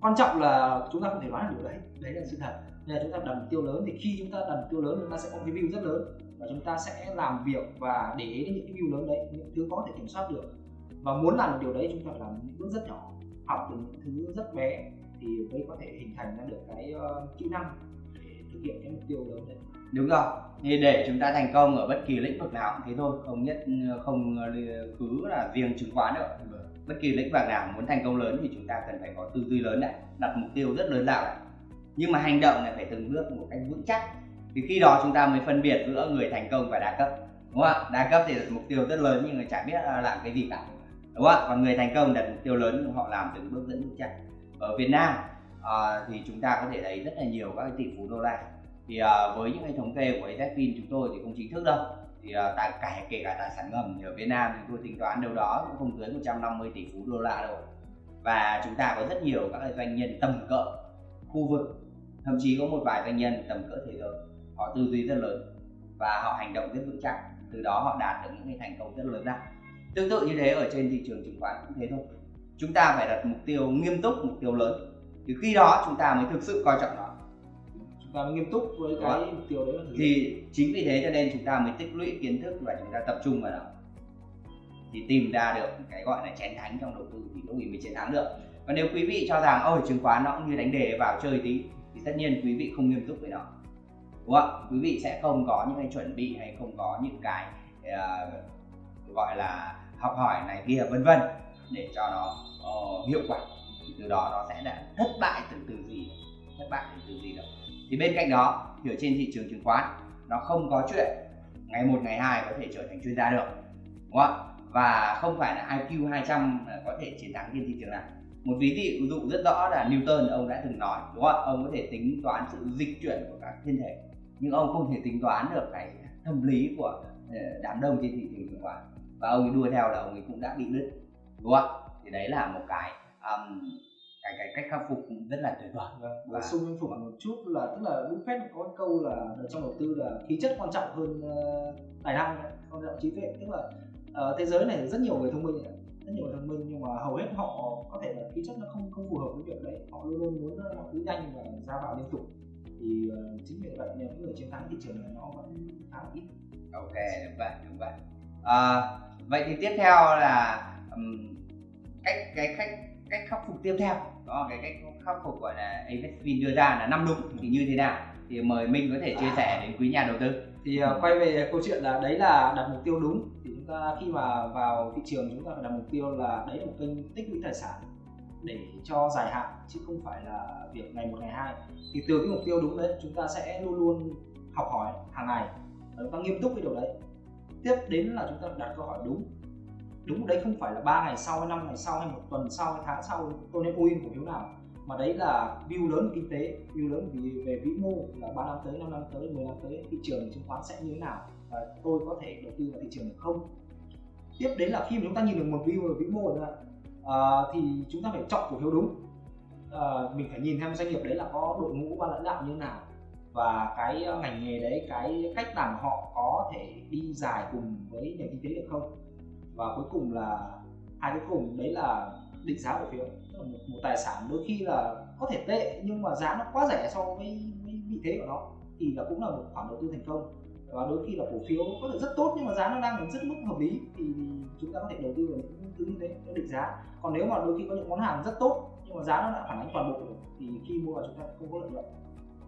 Quan trọng là chúng ta không thể đoán được điều đấy. Đấy là sự thật. Nên là chúng ta đặt mục tiêu lớn thì khi chúng ta đặt mục tiêu lớn chúng ta sẽ có cái view rất lớn và chúng ta sẽ làm việc và để ý đến những cái view lớn đấy những thứ có thể kiểm soát được. Và muốn làm được điều đấy chúng ta phải làm những bước rất nhỏ học từ những thứ rất bé thì mới có thể hình thành ra được cái uh, kỹ năng để thực hiện cái mục tiêu lớn đấy đúng rồi thì để chúng ta thành công ở bất kỳ lĩnh vực nào cũng thế thôi không nhất không ờ, cứ là riêng chứng khoán nữa. Bất kỳ lĩnh vực nào muốn thành công lớn thì chúng ta cần phải có tư duy lớn này đặt mục tiêu rất lớn lao này. Nhưng mà hành động này phải từng bước một cách vững chắc. Thì khi đó chúng ta mới phân biệt giữa người thành công và đa cấp đúng không ạ? Đa cấp thì đặt mục tiêu rất lớn nhưng mà chả biết làm cái gì cả đúng không ạ? Còn người thành công đặt mục tiêu lớn nhưng họ làm từng bước dẫn vững chắc. Ở Việt Nam à, thì chúng ta có thể thấy rất là nhiều các tỷ phú đô la thì uh, với những cái thống kê của AZFIN chúng tôi thì không chính thức đâu. Thì uh, tài, cả kể cả tài sản ngầm thì ở Việt Nam chúng tôi tính toán đâu đó cũng không dưới 150 tỷ phú đô la đâu. Và chúng ta có rất nhiều các doanh nhân tầm cỡ khu vực thậm chí có một vài doanh nhân tầm cỡ thế giới. Họ tư duy rất lớn và họ hành động rất vững chắc. Từ đó họ đạt được những cái thành công rất lớn ra. Tương tự như thế ở trên thị trường chứng khoán cũng thế thôi. Chúng ta phải đặt mục tiêu nghiêm túc mục tiêu lớn. Thì khi đó chúng ta mới thực sự coi trọng nó mới nghiêm túc với cái mục tiêu đấy thì chính vì thế cho nên chúng ta mới tích lũy kiến thức và chúng ta tập trung vào đó thì tìm ra được cái gọi là chén thánh trong đầu tư thì lúc ấy mới chiến thắng được. Và nếu quý vị cho rằng ôi chứng khoán nó cũng như đánh đề vào chơi tí thì tất nhiên quý vị không nghiêm túc với nó. Đúng không quý vị sẽ không có những cái chuẩn bị hay không có những cái uh, gọi là học hỏi này kia vân vân để cho nó uh, hiệu quả. Thì từ đó nó sẽ là thất bại từ từ gì thất bại từ từ gì đâu thì bên cạnh đó thì ở trên thị trường chứng khoán nó không có chuyện ngày một ngày hai có thể trở thành chuyên gia được đúng không và không phải là IQ 200 có thể chiến thắng trên thị trường này. Một ví dụ rất rõ là Newton ông đã từng nói đúng không ông có thể tính toán sự dịch chuyển của các thiên thể nhưng ông không thể tính toán được cái tâm lý của ờ, đám đông trên thị trường chứng khoán. Và ông ấy đua theo là ông ấy cũng đã bị đứt đúng không thì đấy là một cái um, cái cái cách khắc phục rất là tuyệt vời. Vâng, và xung quanh phục một chút là tức là Buffett có câu là trong đầu tư là khí chất quan trọng hơn uh, tài năng quan trọng trí tuệ. Tức là uh, thế giới này rất nhiều người thông minh rất nhiều người thông minh nhưng mà hầu hết họ có thể là khí chất nó không không phù hợp với việc đấy. Họ luôn luôn muốn mọi thứ nhanh và ra vào liên tục. Thì uh, chính vì vậy những người chiến thắng thị trường này nó vẫn khá ít. Ok đúng vậy đúng vậy. À, vậy thì tiếp theo là um, cách cái cách cách khắc phục tiếp theo. Đó cái cách khắc phục gọi là Avesvin đưa ra là năm đúng thì như thế nào? Thì mời Minh có thể chia sẻ đến quý nhà đầu tư. Thì uh, quay về câu chuyện là đấy là đặt mục tiêu đúng thì chúng ta khi mà vào thị trường chúng ta phải đặt mục tiêu là đấy là một kênh tích lũy tài sản để cho dài hạn chứ không phải là việc ngày một ngày hai. Thì từ cái mục tiêu đúng đấy chúng ta sẽ luôn luôn học hỏi hàng ngày và chúng ta nghiêm túc với điều đấy. Tiếp đến là chúng ta đặt câu hỏi đúng đúng đấy không phải là ba ngày sau hay năm ngày sau hay một tuần sau hay tháng sau tôi nên mua in cổ phiếu nào. Mà đấy là view lớn về kinh tế view lớn về, về vĩ mô là ba năm tới năm năm tới 10 năm tới thị trường chứng khoán sẽ như thế nào và tôi có thể đầu tư vào thị trường được không? Tiếp đến là khi mà chúng ta nhìn được một view về vĩ mô rồi à, thì chúng ta phải chọn cổ phiếu đúng. À, mình phải nhìn theo doanh nghiệp đấy là có đội ngũ ban lãnh đạo như thế nào và cái ờ, ngành nghề đấy cái cách làm họ có thể đi dài cùng với nền kinh tế được không và cuối cùng là hai cuối cùng đấy là định giá cổ phiếu. Tức là một, một tài sản đôi khi là có thể tệ nhưng mà giá nó quá rẻ so với, với vị thế của nó thì là cũng là một khoản đầu tư thành công. Và đôi khi là cổ phiếu có thể rất tốt nhưng mà giá nó đang ở rất mức hợp lý thì chúng ta có thể đầu tư vào những thứ như thế để định giá. Còn nếu mà đôi khi có những món hàng rất tốt nhưng mà giá nó đã phản ánh toàn bộ thì khi mua vào chúng ta không có lợi nhuận.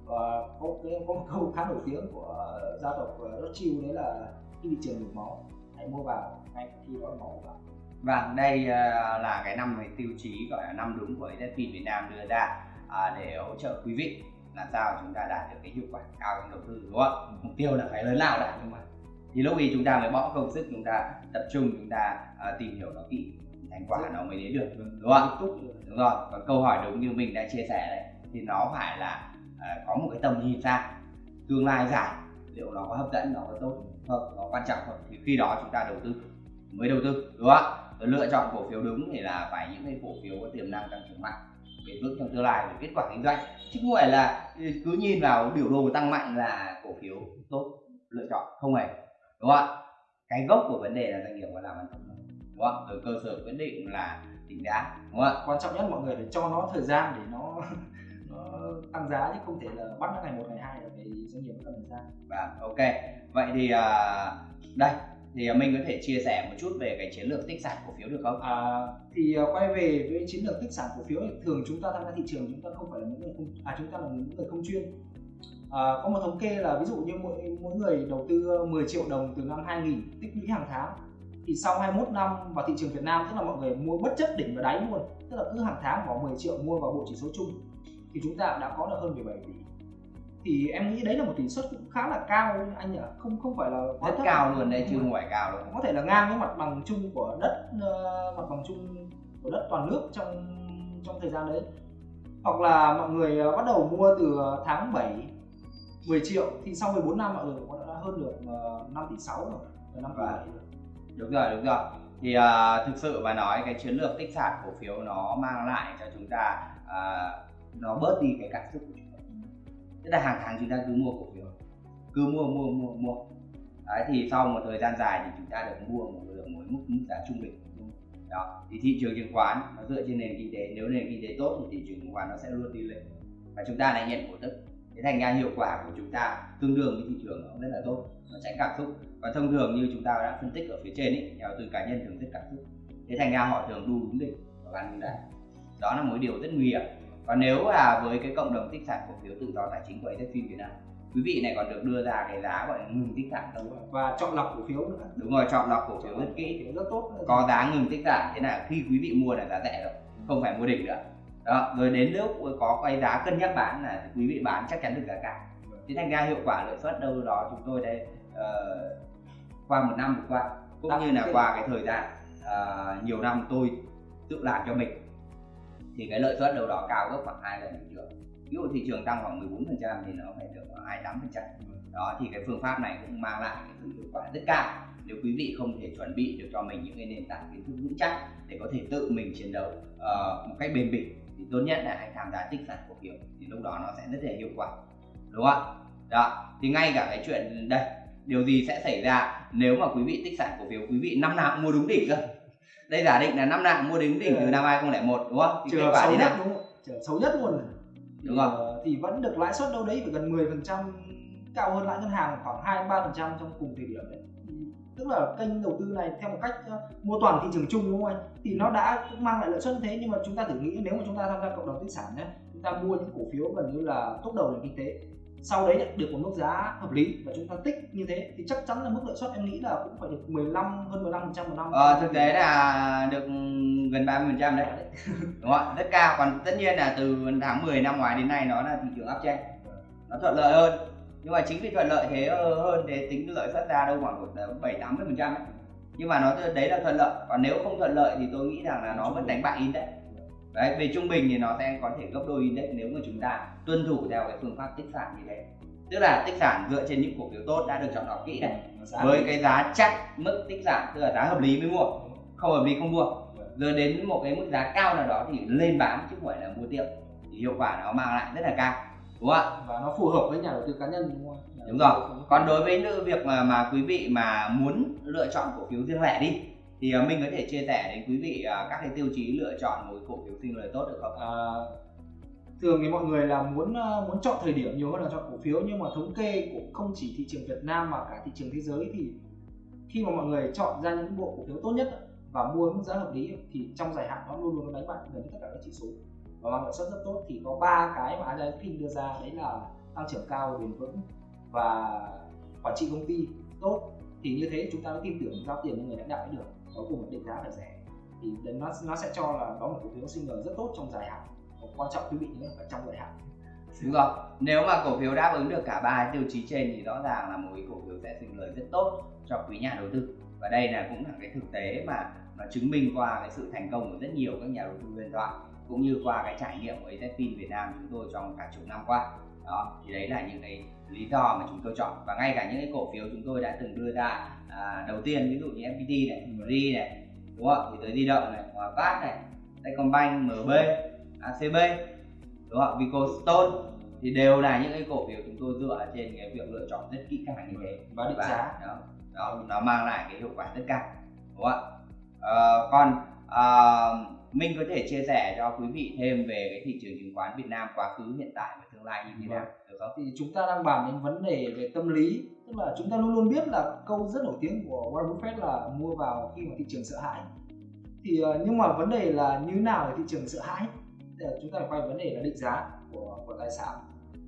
Và có cái có một câu khá nổi tiếng của gia tộc ờ, Rothschild đấy là khi thị trường đổ máu hãy mua vào ngay khi đó máu vào Vâng, đây uh, là cái năm về tiêu chí gọi là năm đúng của EZFIN Việt Nam đưa ra uh, để hỗ trợ quý vị làm sao chúng ta đạt được cái hiệu quả cao trong đầu tư đúng không? Mục tiêu là phải lớn lao đã nhưng mà thì lúc ấy chúng ta mới bỏ công sức chúng ta tập trung chúng ta uh, tìm hiểu nó kỹ thành quả nó mới đến được đúng không? Đúng rồi. Còn câu hỏi đúng như mình đã chia sẻ đấy thì nó phải là có một cái tầm nhìn xa tương lai dài liệu nó có hấp dẫn nó có tốt không nó quan trọng không thì khi đó chúng ta đầu tư mới đầu tư đúng không ạ, lựa chọn cổ phiếu đúng thì là phải những cái cổ phiếu có tiềm năng tăng trưởng mạnh bền vững trong tương lai về kết quả kinh doanh. Chứ không phải là cứ nhìn vào biểu đồ tăng mạnh là cổ phiếu tốt lựa chọn không hề đúng không ạ? Cái gốc của vấn đề là doanh nghiệp có làm ăn không đúng không rồi cơ sở quyết định là tính giá đúng không ạ? Quan trọng nhất mọi người phải cho nó thời gian để nó tăng giá chứ không thể là bắt nó ngày một ngày hai là phải doanh nghiệp cần thời gian Vâng, ok. Vậy thì uh, đây thì mình có thể chia sẻ một chút về cái chiến lược tích sản cổ phiếu được không? à, thì uh, quay về với chiến lược tích sản cổ phiếu thì thường chúng ta tham gia thị trường chúng ta không phải là những người không à chúng ta là những người không chuyên à, có một thống kê là ví dụ như mỗi mỗi người đầu tư 10 triệu đồng từ năm 2000 tích lũy hàng tháng thì sau 21 năm vào thị trường Việt Nam tức là mọi người mua bất chấp đỉnh và đáy luôn tức là cứ hàng tháng bỏ 10 triệu mua vào bộ chỉ số chung thì chúng ta đã có được hơn 17 tỷ. Thì em nghĩ đấy là một tỷ suất cũng khá là cao anh nhỉ không không phải là quá rất cao luôn đấy chứ không phải. cao đâu có thể là ngang với mặt bằng chung của đất uh, mặt bằng chung của đất toàn nước trong trong thời gian đấy. Hoặc là mọi người uh, bắt đầu mua từ tháng 7 10 triệu thì sau 14 năm mọi người cũng đã hơn được uh, 5 tỷ 6 rồi 5 tỷ 7 rồi. Đúng rồi đúng rồi. Thì uh, thực sự mà nói cái chiến lược tích sản cổ phiếu nó mang lại cho chúng ta uh, nó bớt đi cái cảm xúc của chúng ta tức là hàng tháng chúng ta cứ mua cổ phiếu. Cứ mua mua mua mua. Đấy, thì sau một thời gian dài thì chúng ta được mua một lượng mỗi mức mức giá trung bình. Đó, thì thị trường chứng khoán nó dựa trên nền kinh tế. Nếu nền kinh tế tốt thì thị trường chứng khoán nó sẽ luôn đi lên. Và chúng ta lại nhận cổ tức. Thế thành ra hiệu quả của chúng ta tương đương với thị trường nó rất là tốt. Nó tránh cảm xúc. Và thông thường như chúng ta đã phân tích ở phía trên ấy nhà đầu tư cá nhân thường rất cảm xúc. Thế thành ra họ thường đu đúng đỉnh và bán đúng đáy đó là một điều rất nguy hiểm và nếu là với cái cộng đồng tích sản cổ phiếu tự do tài chính của AZFIN Việt Nam quý vị này còn được đưa ra cái giá gọi là ngừng tích sản rồi. và chọn lọc cổ phiếu nữa. Đúng rồi chọn lọc cổ phiếu. Rất kỹ rất tốt có giá ngừng tích sản thế là khi quý vị mua là giá rẻ rồi không phải mua đỉnh nữa. Đó rồi đến lúc có quay giá cân nhắc bán là quý vị bán chắc chắn được giá cả. Thế thành ra hiệu quả lợi suất đâu đó chúng tôi đây uh, qua một năm vừa qua cũng Đăng như là qua cái thời gian uh, nhiều năm tôi tự làm cho mình thì cái lợi suất đâu đó cao gấp khoảng hai lần thị trường ví dụ thị trường tăng khoảng 14 phần trăm thì nó phải được 28 phần trăm. Đó thì cái phương pháp này cũng mang lại cái sự hiệu quả rất cao. Nếu quý vị không thể chuẩn bị được cho mình những cái nền tảng kiến thức vững chắc để có thể tự mình chiến đấu uh, một cách bền bỉ thì tốt nhất là hãy tham gia tích sản cổ phiếu thì lúc đó nó sẽ rất là hiệu quả. Đúng không đó thì ngay cả cái chuyện đây điều gì sẽ xảy ra nếu mà quý vị tích sản cổ phiếu quý vị năm nào cũng mua đúng đỉnh cơ? Đây giả định là năm nào cũng mua đúng đỉnh từ năm 2001 đúng không? Thì trường xấu nhất đúng không? Trường xấu nhất luôn đúng thì, không thì vẫn được lãi suất đâu đấy phải gần 10 phần trăm cao hơn lãi ngân hàng khoảng hai ba phần trăm trong cùng thời điểm đấy. Tức là kênh đầu tư này theo một cách uh, mua toàn thị trường chung đúng không anh? Thì nó đã cũng mang lại lợi suất thế nhưng mà chúng ta thử nghĩ nếu mà chúng ta tham gia cộng đồng tích sản nhé chúng ta mua những cổ phiếu gần như là tốt đầu nền kinh tế sau đấy lại được một mức giá hợp lý và chúng ta tích như thế thì chắc chắn là mức lợi suất em nghĩ là cũng phải được 15 hơn 15 phần trăm một năm. Ờ, thực tế là được gần 30 phần trăm đấy. [LAUGHS] Đúng không rất cao. Còn tất nhiên là từ tháng 10 năm ngoái đến nay nó là thị trường uptrend nó thuận lợi hơn. Nhưng mà chính vì thuận lợi thế hơn thế tính lợi suất ra đâu khoảng bảy tám mươi phần trăm nhưng mà nó đấy là thuận lợi. Còn nếu không thuận lợi thì tôi nghĩ rằng là nó vẫn đánh bại index. đấy về trung bình thì nó sẽ có thể gấp đôi index nếu mà chúng ta tuân thủ theo cái phương pháp tích sản như thế. Tức là tích sản dựa trên những cổ phiếu tốt đã được chọn lọc kỹ này với cái giá chắc mức tích sản tức là giá hợp lý mới mua không hợp lý không mua. Rồi đến một cái mức giá cao nào đó thì lên bán chứ không phải là mua tiếp. Thì hiệu quả nó mang lại rất là cao đúng không ạ? Và nó phù hợp với nhà đầu tư cá nhân đúng không đúng rồi. Còn đối với việc mà mà quý vị mà muốn lựa chọn cổ phiếu riêng lẻ đi thì uh, mình có thể chia sẻ đến quý vị uh, các cái tiêu chí lựa chọn một cổ phiếu sinh lời tốt được không? À, thường thì mọi người là muốn uh, muốn chọn thời điểm nhiều hơn là chọn cổ phiếu nhưng mà thống kê của không chỉ thị trường Việt Nam mà cả thị trường thế giới thì khi mà mọi người chọn ra những bộ cổ phiếu tốt nhất và mua mức giá hợp lý thì trong dài hạn nó luôn luôn đánh bại gần tất cả các chỉ số. Và mang lợi suất rất tốt thì có ba cái mà Agile King đưa ra đấy là tăng trưởng cao bền vững và quản trị công ty tốt. Thì như thế chúng ta mới tin tưởng giao tiền cho người lãnh đạo được có cùng định giá phải rẻ. Thì đến nó nó sẽ cho là đó một cổ phiếu sinh lời rất tốt trong dài hạn. Và quan trọng quý vị nhé phải trong dài hạn. Đúng rồi. Nếu mà cổ phiếu đáp ứng được cả ba tiêu chí trên thì rõ ràng là một cái cổ phiếu sẽ sinh lời rất tốt cho quý nhà đầu tư. Và đây là cũng là cái thực tế mà nó chứng minh qua cái sự thành công của rất nhiều các nhà đầu tư huyền thoại cũng như qua cái trải nghiệm của AZFIN Việt Nam chúng tôi trong cả chục năm qua đó thì đấy là những cái lý do mà chúng tôi chọn và ngay cả những cái cổ phiếu chúng tôi đã từng đưa ra à, đầu tiên ví dụ như FPT này, MRI này đúng không? thì tới di động này, Hòa Phát này, Techcombank, MB, ACB đúng không? Vicostone thì đều là những cái cổ phiếu chúng tôi dựa trên cái việc lựa chọn rất kỹ càng như thế và định giá đó, đó nó mang lại cái hiệu quả rất cao đúng không ạ à, còn à, Minh có thể chia sẻ cho quý vị thêm về cái thị trường chứng khoán Việt Nam quá khứ hiện tại và tương lai như thế nào. Được không? Thì chúng ta đang bàn đến vấn đề về tâm lý. Tức là chúng ta luôn luôn biết là câu rất nổi tiếng của Warren Buffett là mua vào khi mà thị trường sợ hãi. Thì ờ, nhưng mà vấn đề là như nào để thị trường sợ hãi? Thì chúng ta phải quay vấn đề là định giá của của tài sản.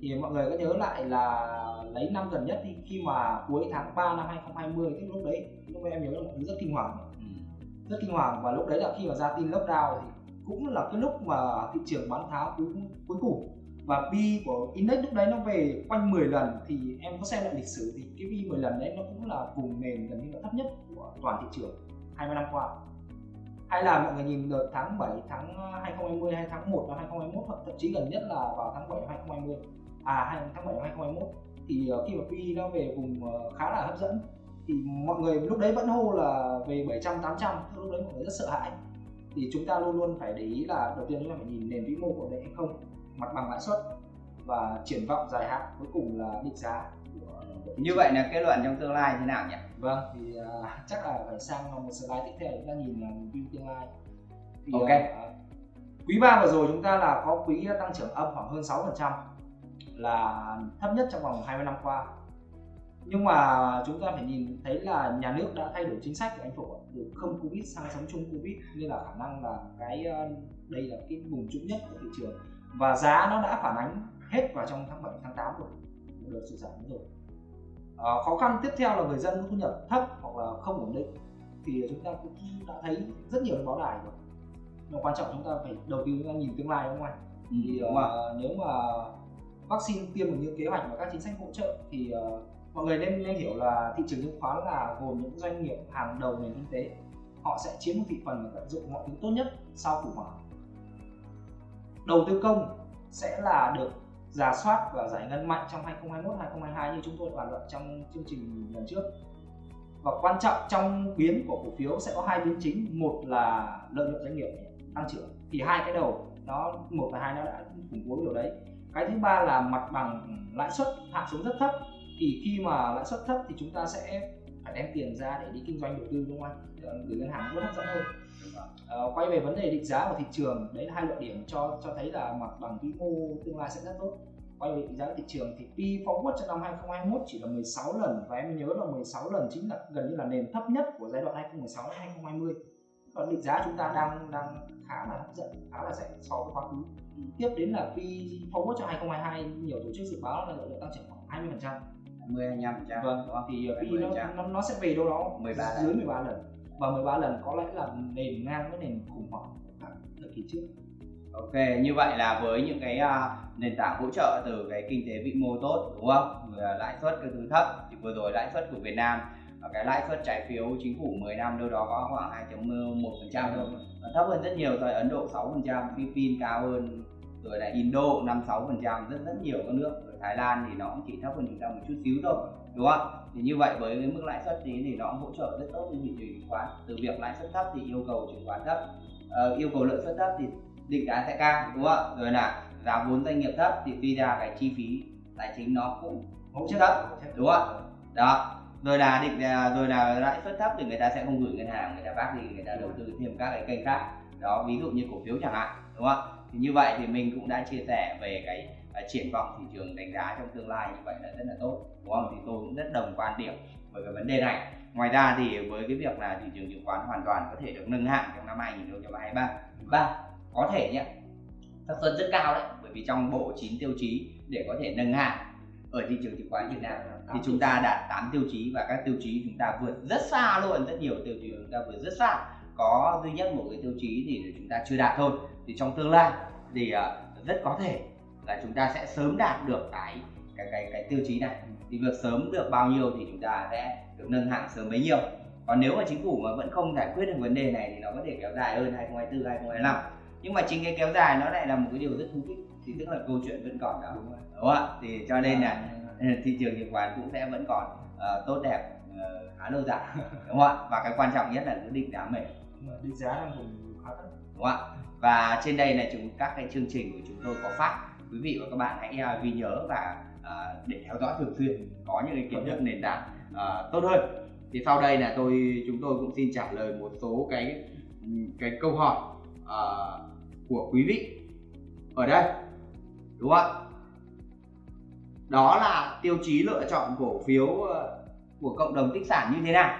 Thì mọi người có nhớ lại là lấy năm gần nhất thì khi mà cuối tháng 3 năm 2020 tức lúc đấy lúc em nhớ là mọi thứ rất kinh hoàng. Rất kinh hoàng và lúc đấy là khi mà ra tin lockdown thì cũng là cái lúc mà thị trường bán tháo cuối cuối cùng và P của index lúc đấy nó về quanh 10 lần, thì em có xem lại lịch sử thì cái P 10 lần đấy nó cũng là vùng nền gần như là thấp nhất của toàn thị trường 20 năm qua. Hay là mọi người nhìn đợt tháng 7 tháng à, 2020 hay tháng 1 năm 2021 hoặc thậm chí gần nhất là vào tháng 7 năm 2020 à tháng 7 năm 2021 thì ờ, khi mà P nó về vùng ờ, khá là hấp dẫn, thì mọi người lúc đấy vẫn hô là về 700 800 lúc đấy mọi người rất sợ hãi. Thì chúng ta luôn luôn phải để ý là đầu tiên chúng ta phải nhìn nền vĩ mô của đấy hay không mặt bằng lãi suất và triển vọng dài hạn cuối cùng là định giá của, như vậy là kết luận trong tương lai thế nào nhỉ? Vâng thì uh, chắc là phải sang một slide tiếp theo chúng ta nhìn là view tương lai. Thì, ok. uh, quý ba vừa rồi chúng ta là có quý tăng trưởng âm khoảng hơn 6 phần trăm là thấp nhất trong vòng 20 năm qua. Nhưng mà chúng ta phải nhìn thấy là nhà nước đã thay đổi chính sách của anh phủ từ không covid sang sống chung covid nên là khả năng là cái ờ, đây là cái vùng trũng nhất của thị trường và giá nó đã phản ánh hết vào trong tháng 7 tháng 8 rồi. Được sụt giảm rồi. À, khó khăn tiếp theo là người dân có thu nhập thấp hoặc là không ổn định. Thì chúng ta cũng đã thấy rất nhiều báo đài rồi. Nhưng quan trọng chúng ta phải đầu tư chúng ta nhìn tương lai đúng không anh? Ừ, thì uh, nếu mà vaccine tiêm được như kế hoạch và các chính sách hỗ trợ thì uh, mọi người nên nên hiểu là thị trường chứng khoán là gồm những doanh nghiệp hàng đầu nền kinh tế. Họ sẽ chiếm một thị phần và tận dụng mọi thứ tốt nhất sau khủng hoảng đầu tư công sẽ là được giả soát và giải ngân mạnh trong 2021 2022 như chúng tôi bàn luận trong chương trình lần trước. Và quan trọng trong biến của cổ phiếu sẽ có hai biến chính. Một là lợi nhuận doanh nghiệp tăng trưởng, thì hai cái đầu nó, một và hai nó đã củng cố điều đấy. Cái thứ ba là mặt bằng lãi suất hạ xuống rất thấp, thì khi mà lãi suất thấp thì chúng ta sẽ phải đem tiền ra để đi kinh doanh đầu tư, đúng không anh? Gửi ngân hàng rất hấp dẫn hơn à, quay về vấn đề định giá của thị trường đấy là hai luận điểm cho cho thấy là mặt bằng vĩ mô tương lai sẽ rất tốt. Quay về định giá thị trường thì P forward cho năm 2021 chỉ là 16 lần và em nhớ là 16 lần chính là gần như là nền thấp nhất của giai đoạn 2016 đến 2020 còn định giá chúng ta đang đang khá là hấp dẫn khá là rẻ so với quá khứ. Tiếp đến là P forward cho 2022 nhiều tổ chức dự báo là lợi nhuận tăng trưởng khoảng 20 phần trăm. 20 25 phần trăm. Vâng thì P 20%. nó, nó nó sẽ về đâu đó 13 lần. dưới 13 lần và 13 lần có lẽ là nền ngang với nền khủng hoảng thời kỳ trước Ok, như vậy là với những cái à, nền tảng hỗ trợ từ cái kinh tế vĩ mô tốt đúng không? Lãi suất cái thứ thấp thì vừa rồi lãi suất của Việt Nam à, cái lãi suất trái phiếu chính phủ 10 năm đâu đó có khoảng 2.1% thôi. Nó thấp hơn rất nhiều rồi Ấn Độ 6%, Philippines cao hơn rồi là Indo 5 6% rất rất nhiều các nước rồi Thái Lan thì nó cũng chỉ thấp hơn chúng ta một chút xíu thôi đúng không thì như vậy với cái mức lãi suất thì thì nó cũng hỗ trợ rất tốt cho thị trường chứng khoán. Từ việc lãi suất thấp thì yêu cầu chứng khoán thấp. Ờ, yêu cầu lợi suất thấp thì định giá sẽ cao đúng không ạ? Rồi là giá vốn doanh nghiệp thấp thì tuy ra cái chi phí tài chính nó cũng hỗ trợ thấp đúng không ạ? Đó. Rồi là định à, rồi là lãi suất thấp thì người ta sẽ không gửi ngân hàng người ta bác thì người ta đầu tư thêm các cái kênh khác. Đó ví dụ như cổ phiếu chẳng hạn đúng không ạ? Thì như vậy thì mình cũng đã chia sẻ về cái triển vọng thị trường đánh giá trong tương lai như vậy là rất là tốt đúng không? Thì tôi cũng rất đồng quan điểm với cái vấn đề này. Ngoài ra thì với cái việc là thị trường chứng khoán hoàn toàn có thể được nâng hạng trong năm 2023 ba có thể nhé xác suất rất cao đấy bởi vì trong bộ 9 tiêu chí để có thể nâng hạng ở thị trường chứng khoán Việt Nam thì chúng ta đạt 8 tiêu chí và các tiêu chí chúng ta vượt rất xa luôn rất nhiều tiêu chí chúng ta vượt rất xa. Có duy nhất một cái tiêu chí thì chúng ta chưa đạt thôi. Thì trong tương lai thì à, rất có thể là chúng ta sẽ sớm đạt được cái cái cái cái tiêu chí này. Thì việc sớm được bao nhiêu thì chúng ta sẽ được nâng hạng sớm bấy nhiêu. Còn nếu mà chính phủ mà vẫn không giải quyết được vấn đề này thì nó có thể kéo dài hơn 2024 2025 nhưng mà chính cái kéo dài nó lại là một cái điều rất thú vị. Thì tức là câu chuyện vẫn còn đó. Đúng rồi. Đúng không ạ? Thì cho nên là [LAUGHS] thị trường chứng khoán cũng sẽ vẫn còn ờ, tốt đẹp ờ, khá lâu dài. [LAUGHS] Đúng không ạ? Và cái quan trọng nhất là cứ định giá mềm. Định giá đang vùng khá thấp đúng không ạ? Và trên đây là chúng các cái chương trình của chúng tôi có phát quý vị và các bạn hãy à, ghi nhớ và à, để theo dõi thường xuyên có những cái kiến thức nền tảng à, tốt hơn. Thì sau đây là tôi chúng tôi cũng xin trả lời một số cái cái câu hỏi của quý vị ở đây đúng không ạ? Đó là tiêu chí lựa chọn cổ phiếu của cộng đồng tích sản như thế nào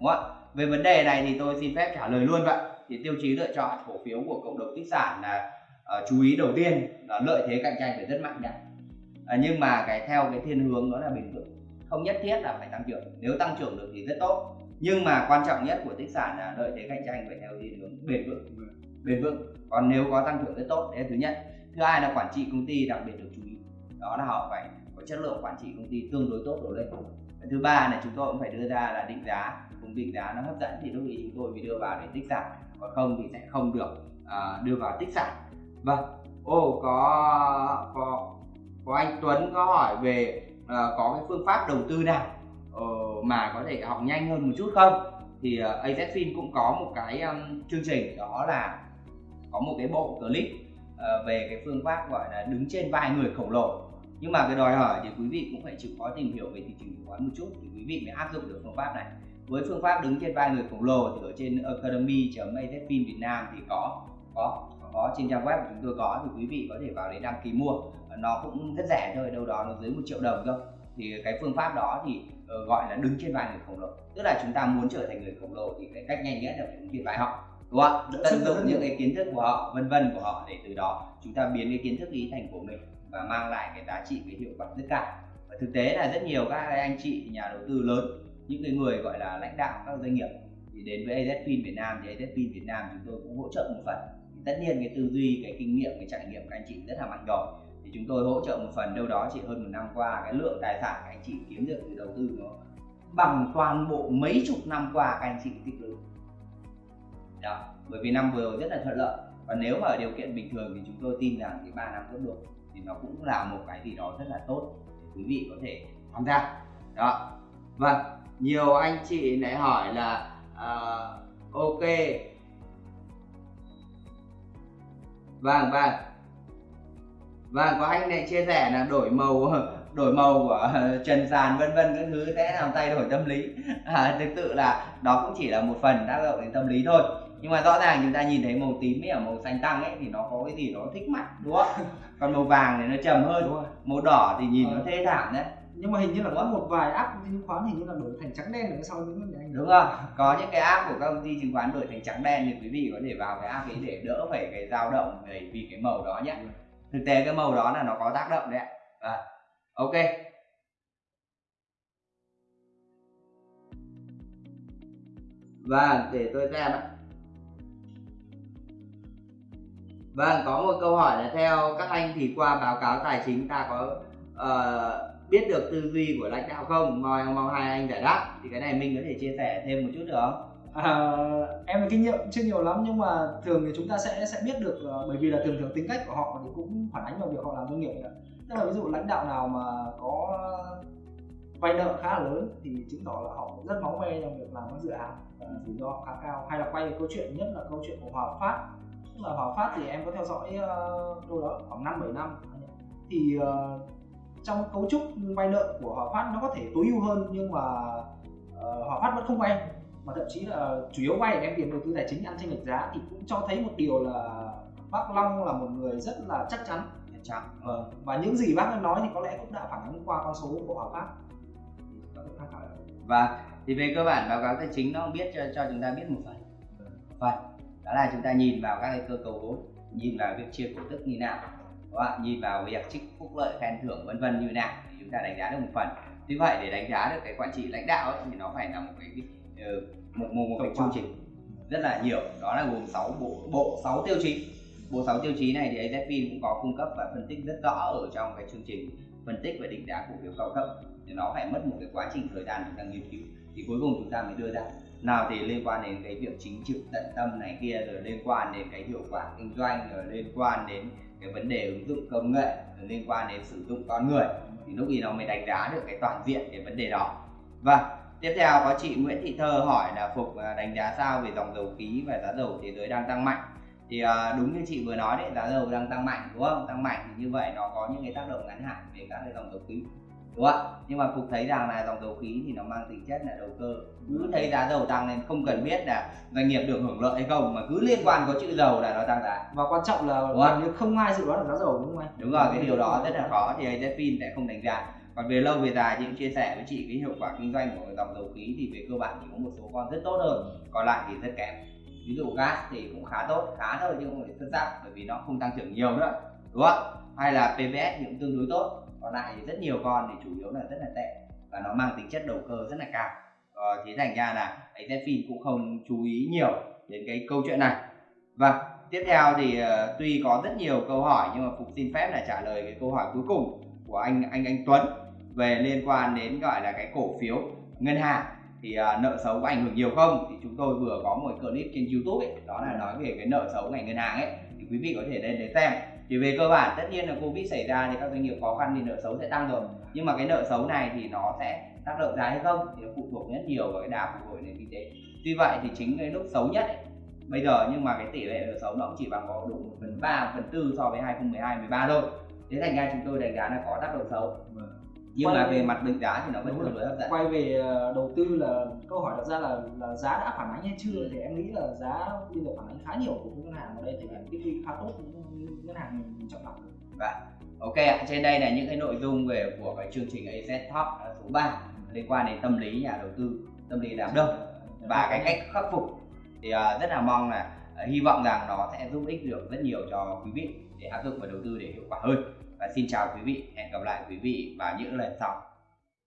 đúng không ạ? Về vấn đề này thì tôi xin phép trả lời luôn vậy. Thì tiêu chí lựa chọn cổ phiếu của cộng đồng tích sản là ờ, chú ý đầu tiên là lợi thế cạnh tranh phải rất mạnh đã à, ờ, nhưng mà cái theo cái thiên hướng đó là bền vững. Không nhất thiết là phải tăng trưởng. Nếu tăng trưởng được thì rất tốt. Nhưng mà quan trọng nhất của tích sản là lợi thế cạnh tranh phải theo thiên hướng bền vững. Bền vững. Còn nếu có tăng trưởng rất tốt đấy là thứ nhất. Thứ hai là quản trị công ty đặc biệt được chú ý. Đó là họ phải có chất lượng quản trị công ty tương đối tốt đổ lên. Cái thứ ba là chúng tôi cũng phải đưa ra là định giá. Cùng định giá nó hấp dẫn thì lúc ý chúng tôi mới đưa vào để tích sản. Còn không thì sẽ không được à, đưa vào tích sản vâng. Ô có có có anh Tuấn có hỏi về uh, có cái phương pháp đầu tư nào uh, mà có thể học nhanh hơn một chút không? Thì ờ, uh, AZFIN cũng có một cái um, chương trình đó là có một cái bộ clip uh, về cái phương pháp gọi là đứng trên vai người khổng lồ. Nhưng mà cái đòi hỏi thì quý vị cũng phải chịu khó tìm hiểu về thị trường chứng khoán một chút thì quý vị mới áp dụng được phương pháp này. Với phương pháp đứng trên vai người khổng lồ thì ở trên academy.azfin Việt Nam thì có có có trên trang web của chúng tôi có thì quý vị có thể vào đấy đăng ký mua. Nó cũng rất rẻ thôi, đâu đó nó dưới một triệu đồng thôi thì cái phương pháp đó thì ờ, gọi là đứng trên vai người khổng lồ. Tức là chúng ta muốn trở thành người khổng lồ thì cái cách nhanh nhất là phải đứng trên vai họ, đúng không ạ? Tận dụng những cái kiến thức của họ, vân vân của họ để từ đó chúng ta biến cái kiến thức ý thành của mình và mang lại cái giá trị, cái hiệu quả rất cao. Và thực tế là rất nhiều các anh chị, nhà đầu tư lớn, những cái người gọi là lãnh đạo các doanh nghiệp thì đến với AZFIN Việt Nam thì AZFIN Việt Nam chúng tôi cũng hỗ trợ một phần tất nhiên cái tư duy cái kinh nghiệm cái trải nghiệm các anh chị rất là mạnh rồi thì chúng tôi hỗ trợ một phần đâu đó chỉ hơn một năm qua cái lượng tài sản anh chị kiếm được từ đầu tư nó bằng toàn bộ mấy chục năm qua các anh chị tích lũy. Đó bởi vì năm vừa rồi rất là thuận lợi. Và nếu mà ở điều kiện bình thường thì chúng tôi tin rằng thì ba năm tiếp được thì nó cũng là một cái gì đó rất là tốt để quý vị có thể tham gia. Đó. Vâng nhiều anh chị lại hỏi là uh, ok vâng vâng. Vâng có anh này chia sẻ là đổi màu [LAUGHS] đổi màu của [LAUGHS] trần sàn vân vân các thứ sẽ làm thay đổi tâm lý. [LAUGHS] À, thực sự là đó cũng chỉ là một phần tác động đến tâm lý thôi. Nhưng mà rõ ràng chúng ta nhìn thấy màu tím với ở màu xanh tăng ấy thì nó có cái gì đó thích mắt đúng không? Còn màu vàng thì nó trầm hơn màu đỏ thì nhìn nó Ờ. thê thảm đấy nhưng mà hình như là có một vài app chứng khoán hình như là đổi thành trắng đen ở sau những cái anh đúng không có những cái app của các công ty chứng khoán đổi thành trắng đen thì quý vị có thể vào cái app ấy để đỡ phải cái dao động để vì cái màu đó nhé. Thực tế cái màu đó là nó có tác động đấy ạ. À, ok. Vâng để tôi xem ạ. Vâng có một câu hỏi là theo các anh thì qua báo cáo tài chính ta có uh, biết được tư duy của lãnh đạo không? Mong mong hai anh giải đáp. Thì cái này mình có thể chia sẻ thêm một chút được không? À, em có kinh nghiệm chưa nhiều lắm nhưng mà thường thì chúng ta sẽ sẽ biết được uh, bởi vì là thường thường tính cách của họ thì cũng phản ánh vào việc họ làm doanh nghiệp nữa. tức là ví dụ lãnh đạo nào mà có vay nợ khá là lớn thì chứng tỏ là họ rất máu me trong việc làm các dự án và rủi ro khá cao hay là quay về câu chuyện nhất là câu chuyện của Hòa Phát. Tức là Hòa Phát thì em có theo dõi uh, đâu đó khoảng năm bảy năm. Thì uh, trong cấu trúc vay nợ của Hòa Phát nó có thể tối ưu hơn nhưng mà uh, Hòa Phát vẫn không vay. Mà thậm chí là chủ yếu vay đem tiền đầu tư tài chính ăn chênh lệch giá thì cũng cho thấy một điều là bác Long là một người rất là chắc chắn. Chắc vâng ờ, và những gì bác nói thì có lẽ cũng đã phản ánh qua con số của Hòa Phát. Và thì về cơ bản báo cáo tài chính nó biết cho, cho chúng ta biết một phần. Một phần. Đó là chúng ta nhìn vào các cái cơ cấu vốn nhìn vào việc chia cổ tức như nào các bạn nhìn vào việc trích phúc lợi khen thưởng vân vân như nào thì chúng ta đánh giá được một phần. Tuy vậy để đánh giá được cái quản trị lãnh đạo ấy, thì nó phải là một cái ờ, một một, một cái chương trình rất là nhiều. Đó là gồm 6 bộ bộ 6 tiêu chí. Bộ 6 tiêu chí này thì AZFIN cũng có cung cấp và phân tích rất rõ ở trong cái chương trình phân tích và định giá cổ phiếu cao cấp thì nó phải mất một cái quá trình thời gian chúng ta nghiên cứu. Thì cuối cùng chúng ta mới đưa ra. Nào thì liên quan đến cái việc chính trực tận tâm này kia rồi liên quan đến cái hiệu quả kinh doanh rồi liên quan đến cái vấn đề ứng dụng công nghệ liên quan đến sử dụng con người thì lúc gì nó mới đánh giá được cái toàn diện cái vấn đề đó. Và tiếp theo có chị Nguyễn Thị Thơ hỏi là phục à, đánh giá sao về dòng dầu khí và giá dầu thế giới đang tăng mạnh? Thì à, đúng như chị vừa nói đấy, giá dầu đang tăng mạnh, đúng không? Tăng mạnh thì như vậy nó có những cái tác động ngắn hạn về các cái dòng dầu khí đúng không ạ. Nhưng mà phục thấy rằng là dòng dầu khí thì nó mang tính chất là đầu cơ. Cứ thấy giá dầu tăng nên không cần biết là doanh nghiệp được hưởng lợi hay không mà cứ liên quan có chữ dầu là nó tăng giá. Và quan trọng là gần như không ai dự đoán được giá dầu đúng không anh? Đúng rồi cái điều đó rất là khó thì AZFIN sẽ không đánh giá. Còn về lâu về dài chị cũng chia sẻ với chị cái hiệu quả kinh doanh của dòng dầu khí thì về cơ bản thì có một số con rất tốt hơn còn lại thì rất kém. Ví dụ gas thì cũng khá tốt khá thôi chứ không phải xuất sắc bởi vì nó không tăng trưởng nhiều nữa đúng không hay là PVS thì cũng tương đối tốt còn lại thì rất nhiều con thì chủ yếu là rất là tệ và nó mang tính chất đầu cơ rất là cao. Ờ, thế thành ra là anh Zephyr cũng không chú ý nhiều đến cái câu chuyện này. Và tiếp theo thì uh, tuy có rất nhiều câu hỏi nhưng mà phục xin phép là trả lời cái câu hỏi cuối cùng của anh anh anh Tuấn về liên quan đến gọi là cái cổ phiếu ngân hàng. Thì uh, nợ xấu có ảnh hưởng nhiều không? Thì chúng tôi vừa có một clip trên YouTube ấy đó là nói về cái nợ xấu ngành ngân hàng ấy. Thì quý vị có thể lên để xem thì về cơ bản tất nhiên là covid xảy ra thì các doanh nghiệp khó khăn thì nợ xấu sẽ tăng rồi. Nhưng mà cái nợ xấu này thì nó sẽ tác động giá hay không thì nó phụ thuộc rất nhiều vào cái đà phục hồi nền kinh tế. Tuy vậy thì chính cái lúc xấu nhất ấy, bây giờ nhưng mà cái tỷ lệ nợ xấu nó cũng chỉ bằng có đủ một phần ba phần tư so với 2012 13 thôi. Thế thành ra chúng tôi đánh giá là có tác động xấu. Nhưng quay mà về mặt định giá thì nó vẫn tương đối hấp dẫn. Quay về ờ, đầu tư là câu hỏi đặt ra là là giá đã phản ánh hay chưa? Ừ. thì em nghĩ là giá bây giờ phản ánh khá nhiều của ngân hàng ở đây thì hiện tích lũy khá tốt ngân hàng mình chọn lọc. Và ok ạ. Trên đây là những cái nội dung về của cái chương trình AZ Top à, số 3 liên quan đến tâm lý nhà đầu tư tâm lý đám đông và cái cách khắc phục. Thì uh, rất là mong là uh, hy vọng rằng nó sẽ giúp ích được rất nhiều cho quý vị để áp dụng và đầu tư để hiệu quả hơn. Và xin chào quý vị. Hẹn gặp lại quý vị vào những lần sau.